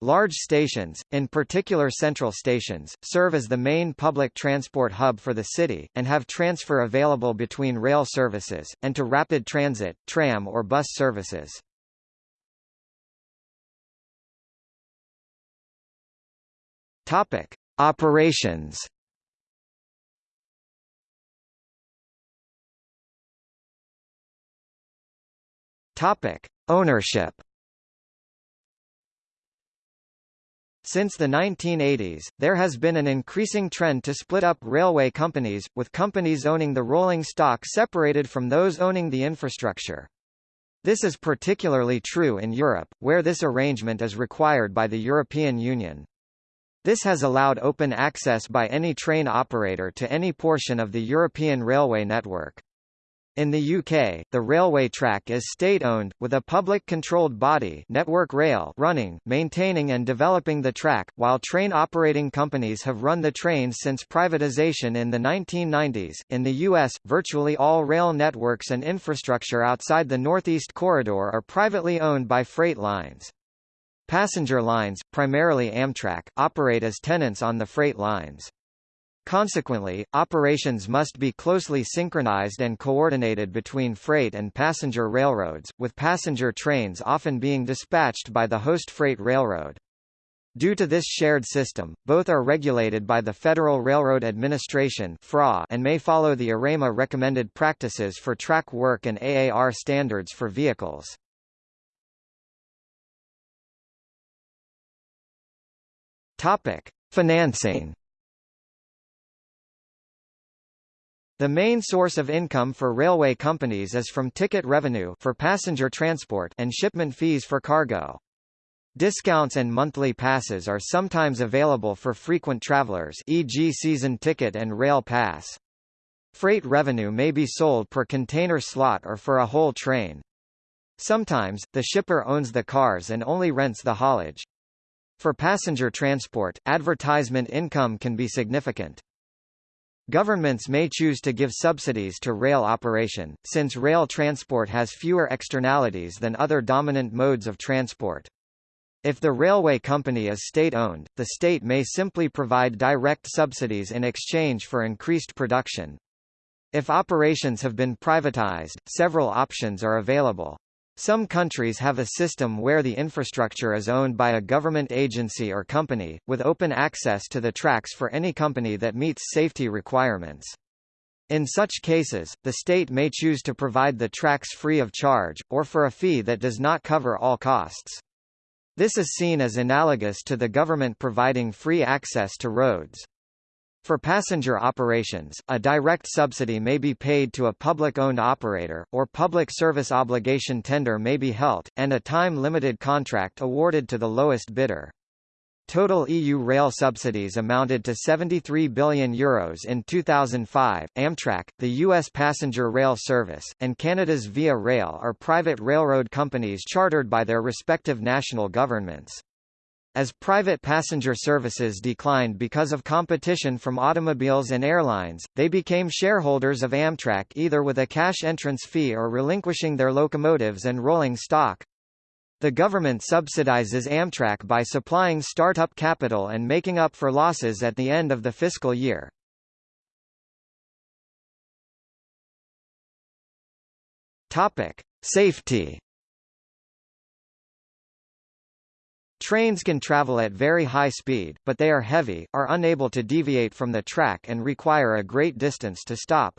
Large stations, in particular central stations, serve as the main public transport hub for the city, and have transfer available between rail services, and to rapid transit, tram or bus services. Topic. Operations Topic. Ownership Since the 1980s, there has been an increasing trend to split up railway companies, with companies owning the rolling stock separated from those owning the infrastructure. This is particularly true in Europe, where this arrangement is required by the European Union. This has allowed open access by any train operator to any portion of the European railway network. In the UK, the railway track is state-owned, with a public-controlled body Network Rail running, maintaining and developing the track, while train operating companies have run the trains since privatisation in the 1990s. In the US, virtually all rail networks and infrastructure outside the Northeast Corridor are privately owned by freight lines. Passenger lines, primarily Amtrak, operate as tenants on the freight lines. Consequently, operations must be closely synchronized and coordinated between freight and passenger railroads, with passenger trains often being dispatched by the host freight railroad. Due to this shared system, both are regulated by the Federal Railroad Administration and may follow the AREMA recommended practices for track work and AAR standards for vehicles. Financing The main source of income for railway companies is from ticket revenue for passenger transport and shipment fees for cargo. Discounts and monthly passes are sometimes available for frequent travelers e.g. season ticket and rail pass. Freight revenue may be sold per container slot or for a whole train. Sometimes, the shipper owns the cars and only rents the haulage. For passenger transport, advertisement income can be significant. Governments may choose to give subsidies to rail operation, since rail transport has fewer externalities than other dominant modes of transport. If the railway company is state-owned, the state may simply provide direct subsidies in exchange for increased production. If operations have been privatized, several options are available. Some countries have a system where the infrastructure is owned by a government agency or company, with open access to the tracks for any company that meets safety requirements. In such cases, the state may choose to provide the tracks free of charge, or for a fee that does not cover all costs. This is seen as analogous to the government providing free access to roads. For passenger operations, a direct subsidy may be paid to a public-owned operator, or public service obligation tender may be held, and a time-limited contract awarded to the lowest bidder. Total EU rail subsidies amounted to €73 billion Euros in 2005. Amtrak, the U.S. passenger rail service, and Canada's Via Rail are private railroad companies chartered by their respective national governments. As private passenger services declined because of competition from automobiles and airlines, they became shareholders of Amtrak either with a cash entrance fee or relinquishing their locomotives and rolling stock. The government subsidizes Amtrak by supplying startup capital and making up for losses at the end of the fiscal year. Topic: Safety Trains can travel at very high speed, but they are heavy, are unable to deviate from the track and require a great distance to stop.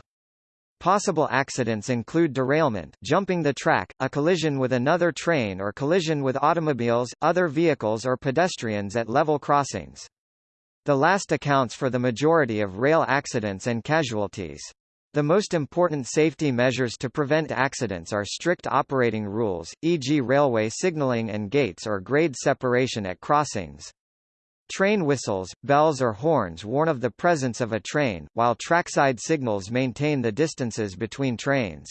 Possible accidents include derailment jumping the track, a collision with another train or collision with automobiles, other vehicles or pedestrians at level crossings. The last accounts for the majority of rail accidents and casualties. The most important safety measures to prevent accidents are strict operating rules, e.g. railway signaling and gates or grade separation at crossings. Train whistles, bells or horns warn of the presence of a train, while trackside signals maintain the distances between trains.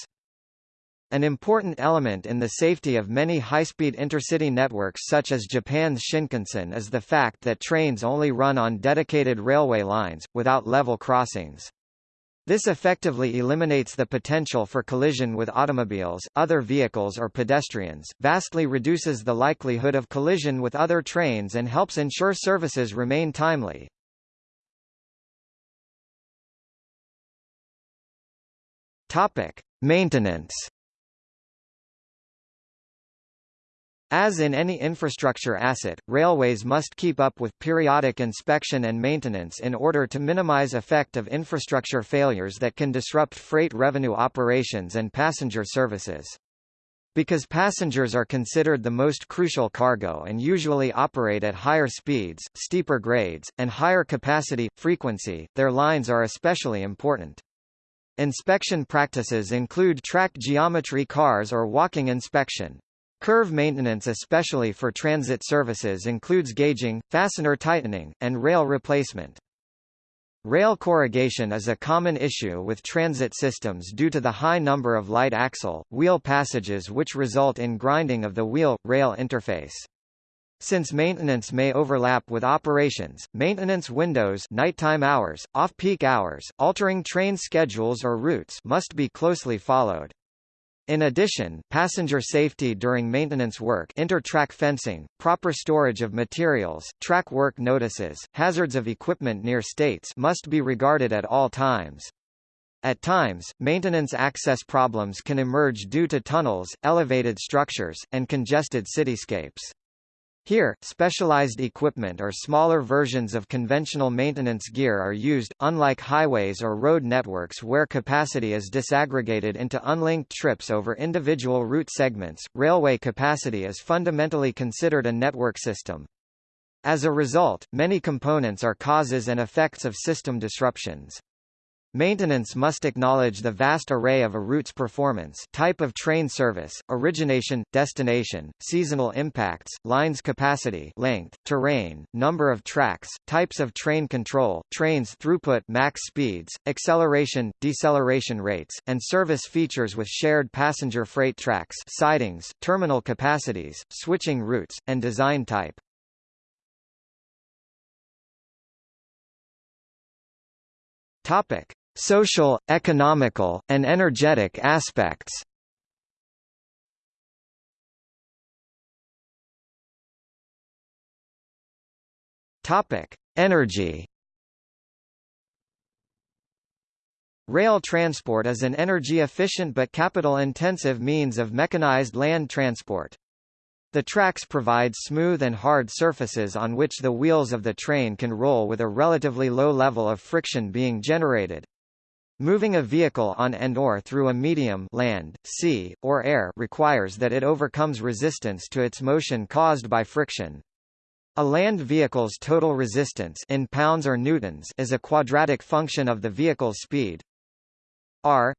An important element in the safety of many high-speed intercity networks such as Japan's Shinkansen is the fact that trains only run on dedicated railway lines, without level crossings. This effectively eliminates the potential for collision with automobiles, other vehicles or pedestrians, vastly reduces the likelihood of collision with other trains and helps ensure services remain timely. Topic: Maintenance As in any infrastructure asset, railways must keep up with periodic inspection and maintenance in order to minimize effect of infrastructure failures that can disrupt freight revenue operations and passenger services. Because passengers are considered the most crucial cargo and usually operate at higher speeds, steeper grades, and higher capacity, frequency, their lines are especially important. Inspection practices include track geometry cars or walking inspection. Curve maintenance especially for transit services includes gauging, fastener tightening, and rail replacement. Rail corrugation is a common issue with transit systems due to the high number of light axle, wheel passages which result in grinding of the wheel-rail interface. Since maintenance may overlap with operations, maintenance windows nighttime hours, off-peak hours, altering train schedules or routes must be closely followed. In addition, passenger safety during maintenance work inter-track fencing, proper storage of materials, track work notices, hazards of equipment near states must be regarded at all times. At times, maintenance access problems can emerge due to tunnels, elevated structures, and congested cityscapes. Here, specialized equipment or smaller versions of conventional maintenance gear are used, unlike highways or road networks where capacity is disaggregated into unlinked trips over individual route segments. Railway capacity is fundamentally considered a network system. As a result, many components are causes and effects of system disruptions. Maintenance must acknowledge the vast array of a route's performance type of train service, origination, destination, seasonal impacts, lines capacity length, terrain, number of tracks, types of train control, trains throughput max speeds, acceleration, deceleration rates, and service features with shared passenger freight tracks sidings, terminal capacities, switching routes, and design type. Topic: Social, economical, and energetic aspects. Topic: Energy. Rail transport is an energy-efficient but capital-intensive means of mechanized land transport. The tracks provide smooth and hard surfaces on which the wheels of the train can roll with a relatively low level of friction being generated. Moving a vehicle on and or through a medium land, sea, or air requires that it overcomes resistance to its motion caused by friction. A land vehicle's total resistance in pounds or newtons is a quadratic function of the vehicle's speed. R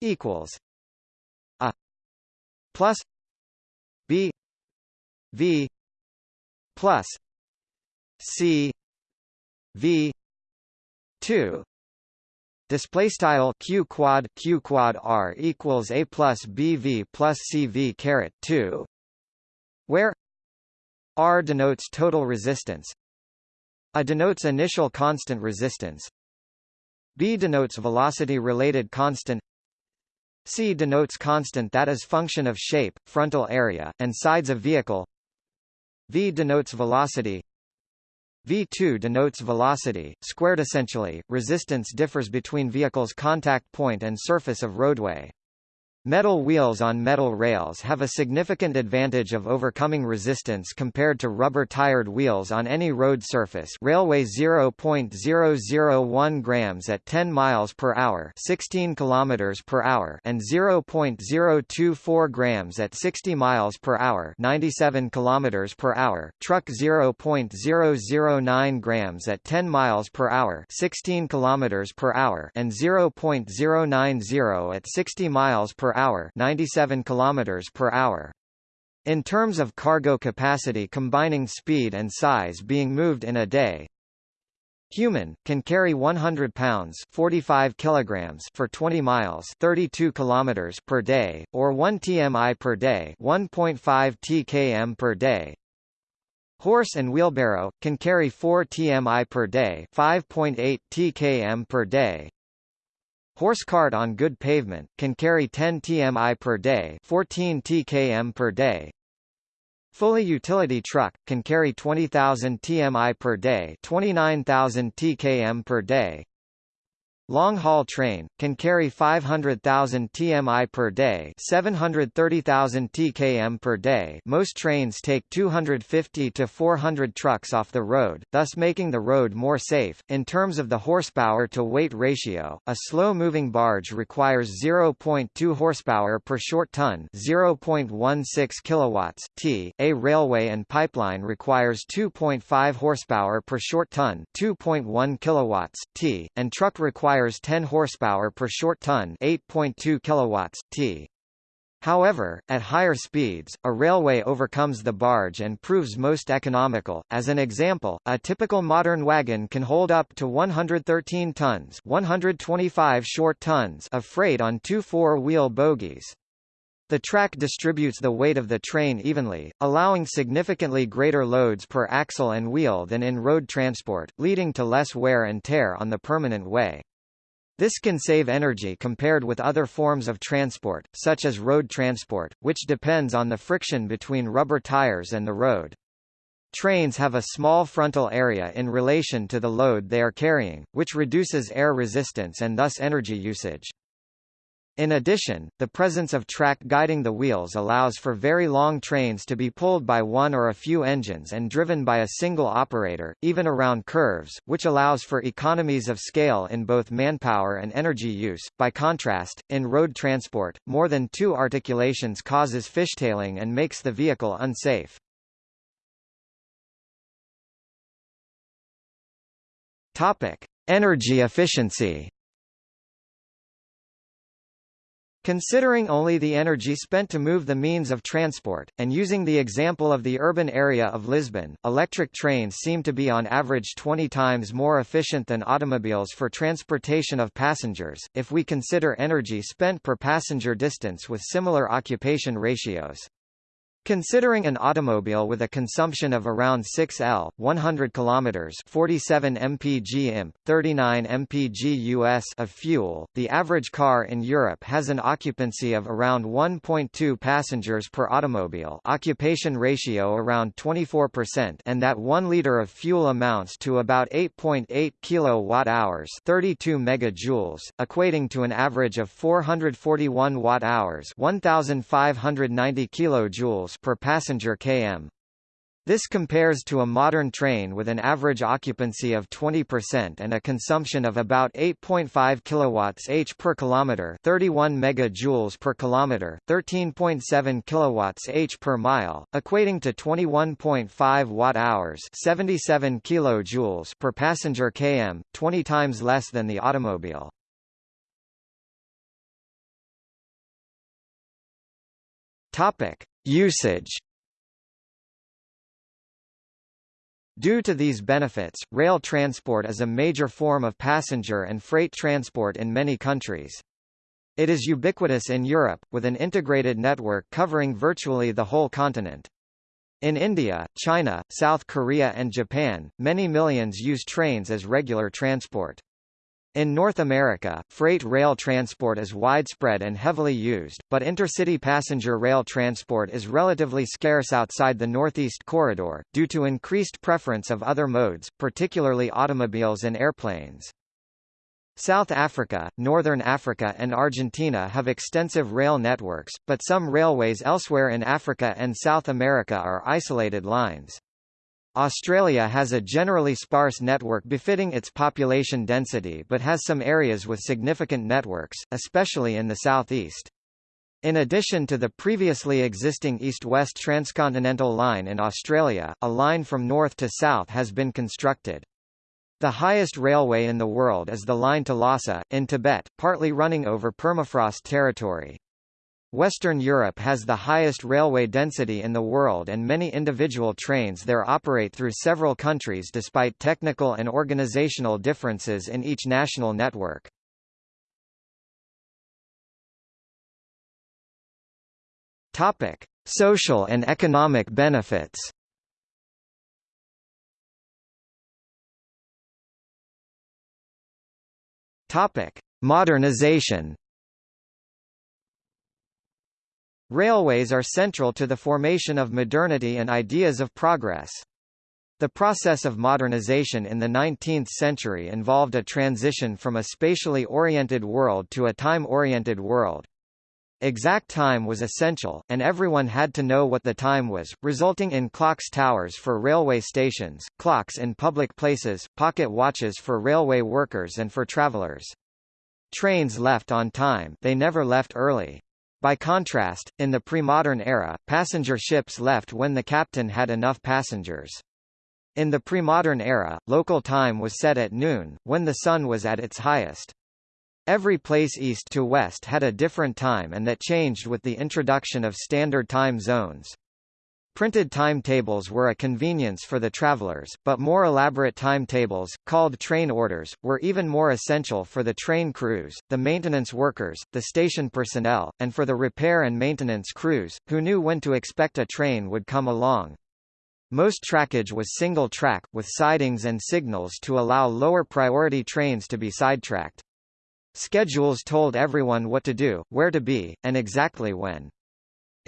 equals a plus b v plus c v 2 Display style q quad q quad r equals a plus bv plus cv caret 2, where r denotes total resistance, a denotes initial constant resistance, b denotes velocity-related constant, c denotes constant that is function of shape, frontal area, and sides of vehicle, v denotes velocity, V2 denotes velocity, squared essentially, resistance differs between vehicle's contact point and surface of roadway. Metal wheels on metal rails have a significant advantage of overcoming resistance compared to rubber-tired wheels on any road surface. Railway 0.001 grams at 10 miles per hour 16 kilometers per hour and 0.024 grams at 60 miles per hour 97 kilometers per hour, truck 0.009 grams at 10 miles per hour 16 kilometers per hour and 0.090 at 60 miles per hour 97 km per hour. In terms of cargo capacity combining speed and size being moved in a day, Human can carry 100 pounds 45 kilograms for 20 miles 32 kilometers per day or 1 TMI per day 1.5 TKM per day. Horse and wheelbarrow can carry 4 TMI per day 5.8 TKM per day. Horse cart on good pavement, can carry 10 TMI per day 14 TKM per day. Fully utility truck, can carry 20,000 TMI per day 29,000 TKM per day. Long-haul train, can carry 500,000 TMI per day 730,000 TKM per day. Most trains take 250 to 400 trucks off the road, thus making the road more safe. In terms of the horsepower-to-weight ratio, a slow-moving barge requires 0.2 horsepower per short ton 0.16 kilowatts t, a railway and pipeline requires 2.5 horsepower per short ton 2.1 kilowatts t, and truck requires requires 10 horsepower per short ton 8.2 kilowatts, t. However, at higher speeds, a railway overcomes the barge and proves most economical. As an example, a typical modern wagon can hold up to 113 tons, 125 short tons of freight on two four-wheel bogies. The track distributes the weight of the train evenly, allowing significantly greater loads per axle and wheel than in road transport, leading to less wear and tear on the permanent way. This can save energy compared with other forms of transport, such as road transport, which depends on the friction between rubber tires and the road. Trains have a small frontal area in relation to the load they are carrying, which reduces air resistance and thus energy usage. In addition, the presence of track guiding the wheels allows for very long trains to be pulled by one or a few engines and driven by a single operator, even around curves, which allows for economies of scale in both manpower and energy use. By contrast, in road transport, more than two articulations causes fishtailing and makes the vehicle unsafe. Topic: Energy efficiency. Considering only the energy spent to move the means of transport, and using the example of the urban area of Lisbon, electric trains seem to be on average 20 times more efficient than automobiles for transportation of passengers, if we consider energy spent per passenger distance with similar occupation ratios. Considering an automobile with a consumption of around 6 L, 100 kilometers, 47 mpg imp, 39 mpg US of fuel, the average car in Europe has an occupancy of around 1.2 passengers per automobile, occupation ratio around 24%, and that 1 liter of fuel amounts to about 8.8 .8 kilowatt-hours, 32 megajoules, equating to an average of 441 watt-hours, 1590 kilojoules per passenger km. This compares to a modern train with an average occupancy of 20% and a consumption of about 8.5 kilowatts h per kilometer, 31 megajoules per kilometer, 13.7 kilowatts h per mile, equating to 21.5 watt-hours, 77 kilojoules per passenger km, 20 times less than the automobile. Topic: Usage Due to these benefits, rail transport is a major form of passenger and freight transport in many countries. It is ubiquitous in Europe, with an integrated network covering virtually the whole continent. In India, China, South Korea and Japan, many millions use trains as regular transport. In North America, freight rail transport is widespread and heavily used, but intercity passenger rail transport is relatively scarce outside the Northeast Corridor, due to increased preference of other modes, particularly automobiles and airplanes. South Africa, Northern Africa and Argentina have extensive rail networks, but some railways elsewhere in Africa and South America are isolated lines. Australia has a generally sparse network befitting its population density but has some areas with significant networks, especially in the southeast. In addition to the previously existing east-west transcontinental line in Australia, a line from north to south has been constructed. The highest railway in the world is the line to Lhasa, in Tibet, partly running over permafrost territory. Western Europe has the highest railway density in the world and many individual trains there operate through several countries despite technical and organizational differences in each national network. Topic: Social and economic benefits. Topic: Modernization. Railways are central to the formation of modernity and ideas of progress. The process of modernization in the 19th century involved a transition from a spatially oriented world to a time-oriented world. Exact time was essential, and everyone had to know what the time was, resulting in clocks towers for railway stations, clocks in public places, pocket watches for railway workers and for travelers. Trains left on time they never left early. By contrast, in the pre-modern era, passenger ships left when the captain had enough passengers. In the pre-modern era, local time was set at noon, when the sun was at its highest. Every place east to west had a different time and that changed with the introduction of standard time zones. Printed timetables were a convenience for the travelers, but more elaborate timetables, called train orders, were even more essential for the train crews, the maintenance workers, the station personnel, and for the repair and maintenance crews, who knew when to expect a train would come along. Most trackage was single track, with sidings and signals to allow lower priority trains to be sidetracked. Schedules told everyone what to do, where to be, and exactly when.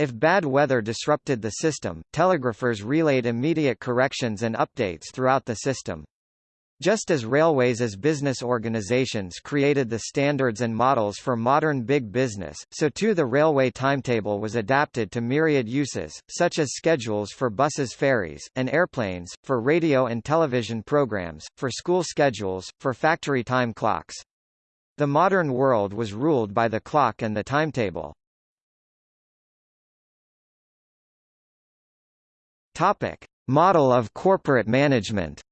If bad weather disrupted the system, telegraphers relayed immediate corrections and updates throughout the system. Just as railways as business organizations created the standards and models for modern big business, so too the railway timetable was adapted to myriad uses, such as schedules for buses ferries, and airplanes, for radio and television programs, for school schedules, for factory time clocks. The modern world was ruled by the clock and the timetable. Topic: Model of corporate management.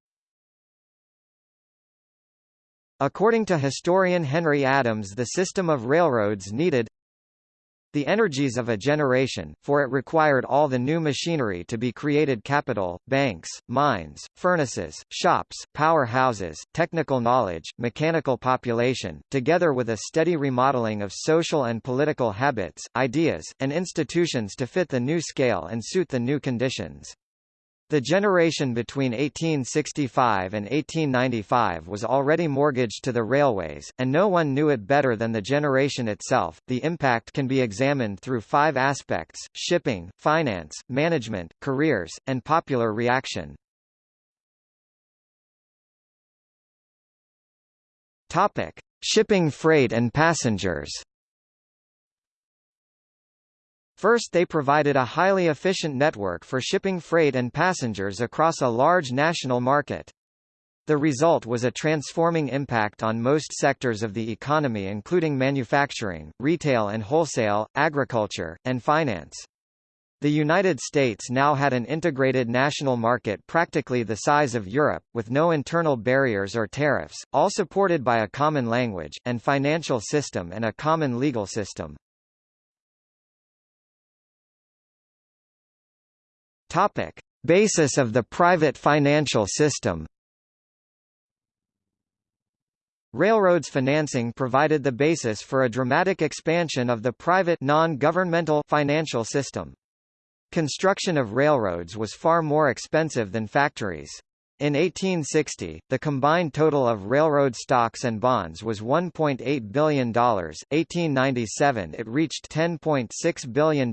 According to historian Henry Adams the system of railroads needed the energies of a generation, for it required all the new machinery to be created capital, banks, mines, furnaces, shops, power houses, technical knowledge, mechanical population, together with a steady remodeling of social and political habits, ideas, and institutions to fit the new scale and suit the new conditions. The generation between 1865 and 1895 was already mortgaged to the railways, and no one knew it better than the generation itself. The impact can be examined through five aspects shipping, finance, management, careers, and popular reaction. Topic: Shipping freight and passengers. First they provided a highly efficient network for shipping freight and passengers across a large national market. The result was a transforming impact on most sectors of the economy including manufacturing, retail and wholesale, agriculture, and finance. The United States now had an integrated national market practically the size of Europe, with no internal barriers or tariffs, all supported by a common language, and financial system and a common legal system. Topic. Basis of the private financial system Railroads financing provided the basis for a dramatic expansion of the private non-governmental financial system. Construction of railroads was far more expensive than factories. In 1860, the combined total of railroad stocks and bonds was $1.8 billion. 1897 it reached $10.6 billion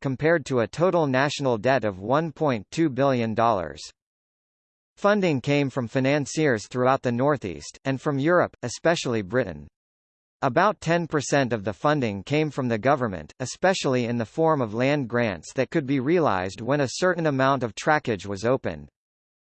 compared to a total national debt of $1.2 billion. Funding came from financiers throughout the Northeast, and from Europe, especially Britain. About 10% of the funding came from the government, especially in the form of land grants that could be realized when a certain amount of trackage was opened.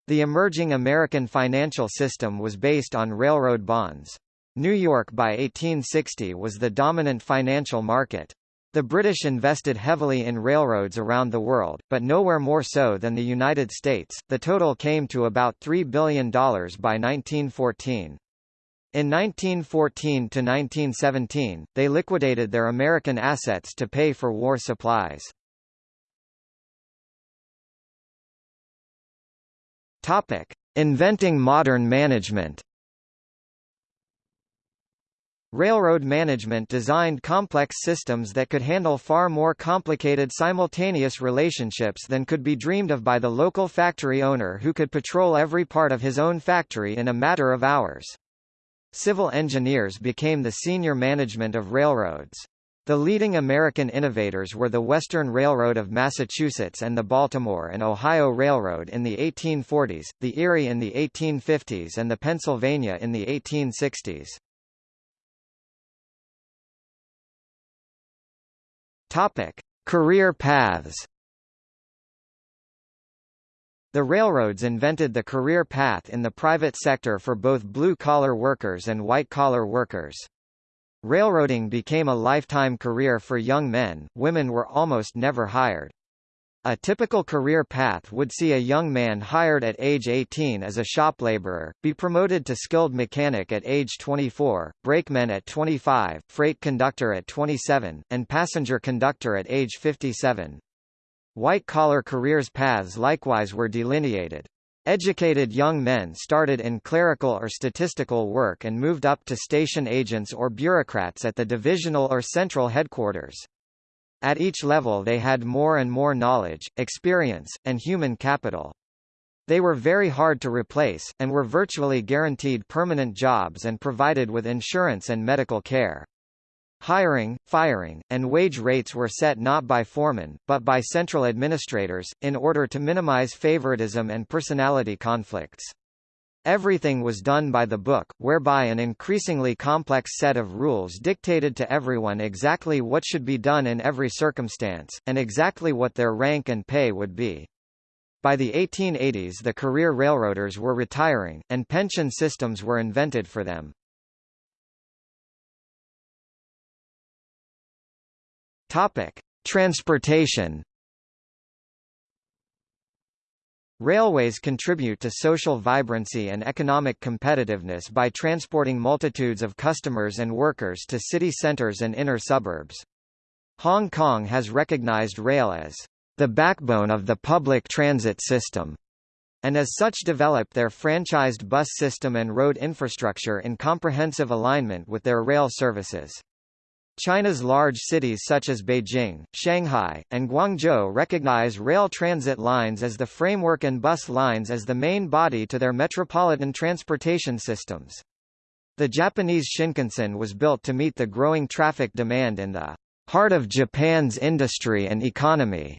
The emerging American financial system was based on railroad bonds. New York by 1860 was the dominant financial market. The British invested heavily in railroads around the world, but nowhere more so than the United States. The total came to about $3 billion by 1914. In 1914 to 1917, they liquidated their American assets to pay for war supplies. Topic: Inventing modern management. Railroad management designed complex systems that could handle far more complicated simultaneous relationships than could be dreamed of by the local factory owner who could patrol every part of his own factory in a matter of hours. Civil engineers became the senior management of railroads. The leading American innovators were the Western Railroad of Massachusetts and the Baltimore and Ohio Railroad in the 1840s, the Erie in the 1850s and the Pennsylvania in the 1860s. Topic: Career paths. The railroads invented the career path in the private sector for both blue-collar workers and white-collar workers. Railroading became a lifetime career for young men, women were almost never hired. A typical career path would see a young man hired at age 18 as a shop laborer, be promoted to skilled mechanic at age 24, brakeman at 25, freight conductor at 27, and passenger conductor at age 57. White-collar careers paths likewise were delineated. Educated young men started in clerical or statistical work and moved up to station agents or bureaucrats at the divisional or central headquarters. At each level they had more and more knowledge, experience, and human capital. They were very hard to replace, and were virtually guaranteed permanent jobs and provided with insurance and medical care. Hiring, firing, and wage rates were set not by foremen, but by central administrators, in order to minimize favoritism and personality conflicts. Everything was done by the book, whereby an increasingly complex set of rules dictated to everyone exactly what should be done in every circumstance, and exactly what their rank and pay would be. By the 1880s the career railroaders were retiring, and pension systems were invented for them. Topic. Transportation Railways contribute to social vibrancy and economic competitiveness by transporting multitudes of customers and workers to city centers and inner suburbs. Hong Kong has recognized rail as the backbone of the public transit system, and as such developed their franchised bus system and road infrastructure in comprehensive alignment with their rail services. China's large cities such as Beijing, Shanghai, and Guangzhou recognize rail transit lines as the framework and bus lines as the main body to their metropolitan transportation systems. The Japanese Shinkansen was built to meet the growing traffic demand in the heart of Japan's industry and economy,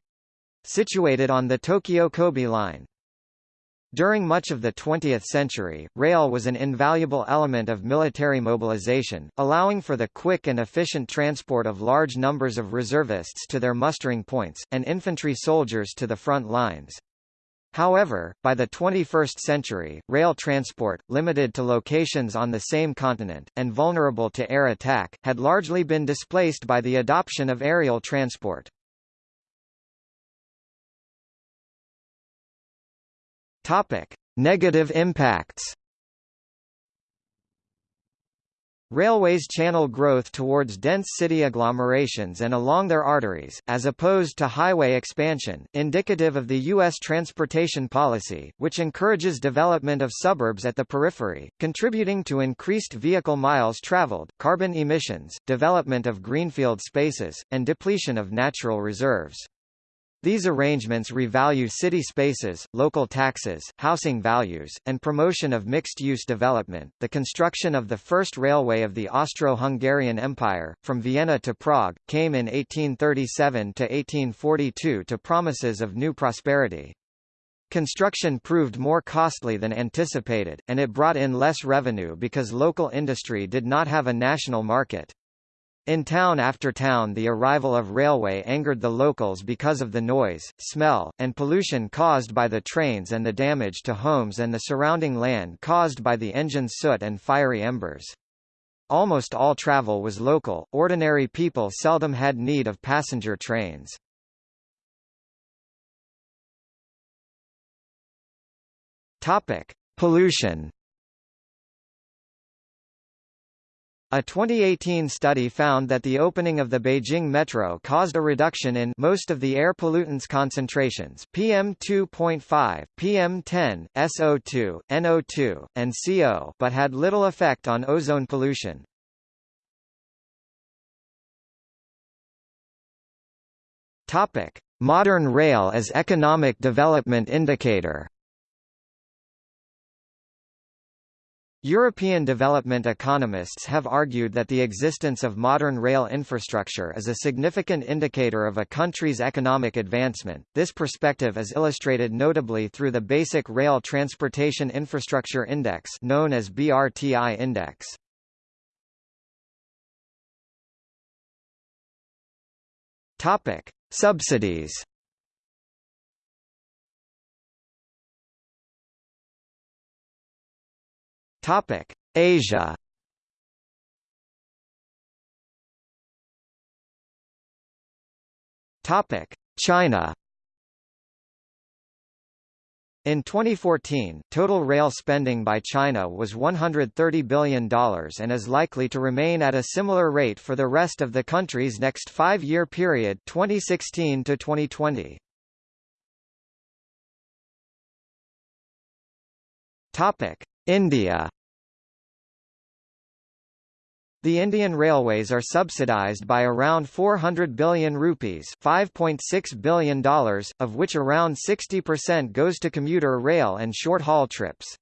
situated on the Tokyo Kobe line. During much of the 20th century, rail was an invaluable element of military mobilization, allowing for the quick and efficient transport of large numbers of reservists to their mustering points, and infantry soldiers to the front lines. However, by the 21st century, rail transport, limited to locations on the same continent, and vulnerable to air attack, had largely been displaced by the adoption of aerial transport. Topic: Negative impacts. Railways channel growth towards dense city agglomerations and along their arteries, as opposed to highway expansion, indicative of the U.S. transportation policy, which encourages development of suburbs at the periphery, contributing to increased vehicle miles traveled, carbon emissions, development of greenfield spaces, and depletion of natural reserves. These arrangements revalue city spaces, local taxes, housing values, and promotion of mixed-use development. The construction of the first railway of the Austro-Hungarian Empire, from Vienna to Prague, came in 1837 to 1842 to promises of new prosperity. Construction proved more costly than anticipated, and it brought in less revenue because local industry did not have a national market. In town after town the arrival of railway angered the locals because of the noise, smell, and pollution caused by the trains and the damage to homes and the surrounding land caused by the engine's soot and fiery embers. Almost all travel was local, ordinary people seldom had need of passenger trains. Topic: Pollution A 2018 study found that the opening of the Beijing metro caused a reduction in most of the air pollutants concentrations PM2.5, PM10, SO2, NO2, and CO but had little effect on ozone pollution. Topic: Modern rail as economic development indicator European development economists have argued that the existence of modern rail infrastructure is a significant indicator of a country's economic advancement. This perspective is illustrated notably through the Basic Rail Transportation Infrastructure Index known as BRTI Index. Topic: Subsidies Topic: Asia. Topic: China. In 2014, total rail spending by China was $130 billion and is likely to remain at a similar rate for the rest of the country's next five-year period 2016 to 2020. Topic: India the Indian railways are subsidized by around 400 billion rupees $5.6 billion, of which around 60% goes to commuter rail and short-haul trips.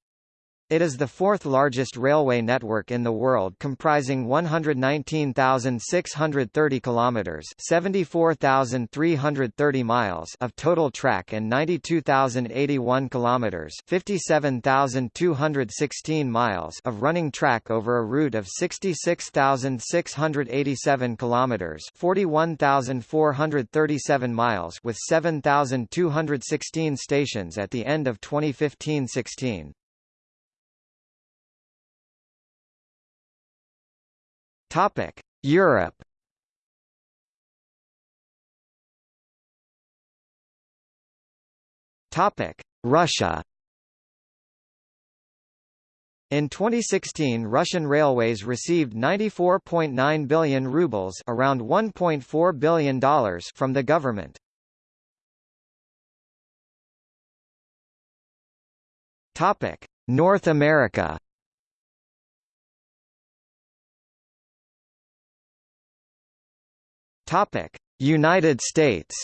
It is the fourth largest railway network in the world comprising 119,630 kilometers, 74,330 miles of total track and 92,081 kilometers, 57,216 miles of running track over a route of 66,687 kilometers, 41,437 miles with 7,216 stations at the end of 2015-16. Topic: Europe. Topic: Russia. In 2016 Russian railways received 94.9 billion rubles around $1.4 billion from the government. North America Topic: United States.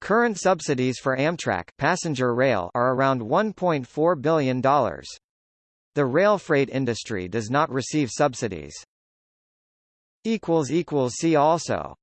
Current subsidies for Amtrak passenger rail are around $1.4 billion. The rail freight industry does not receive subsidies. See also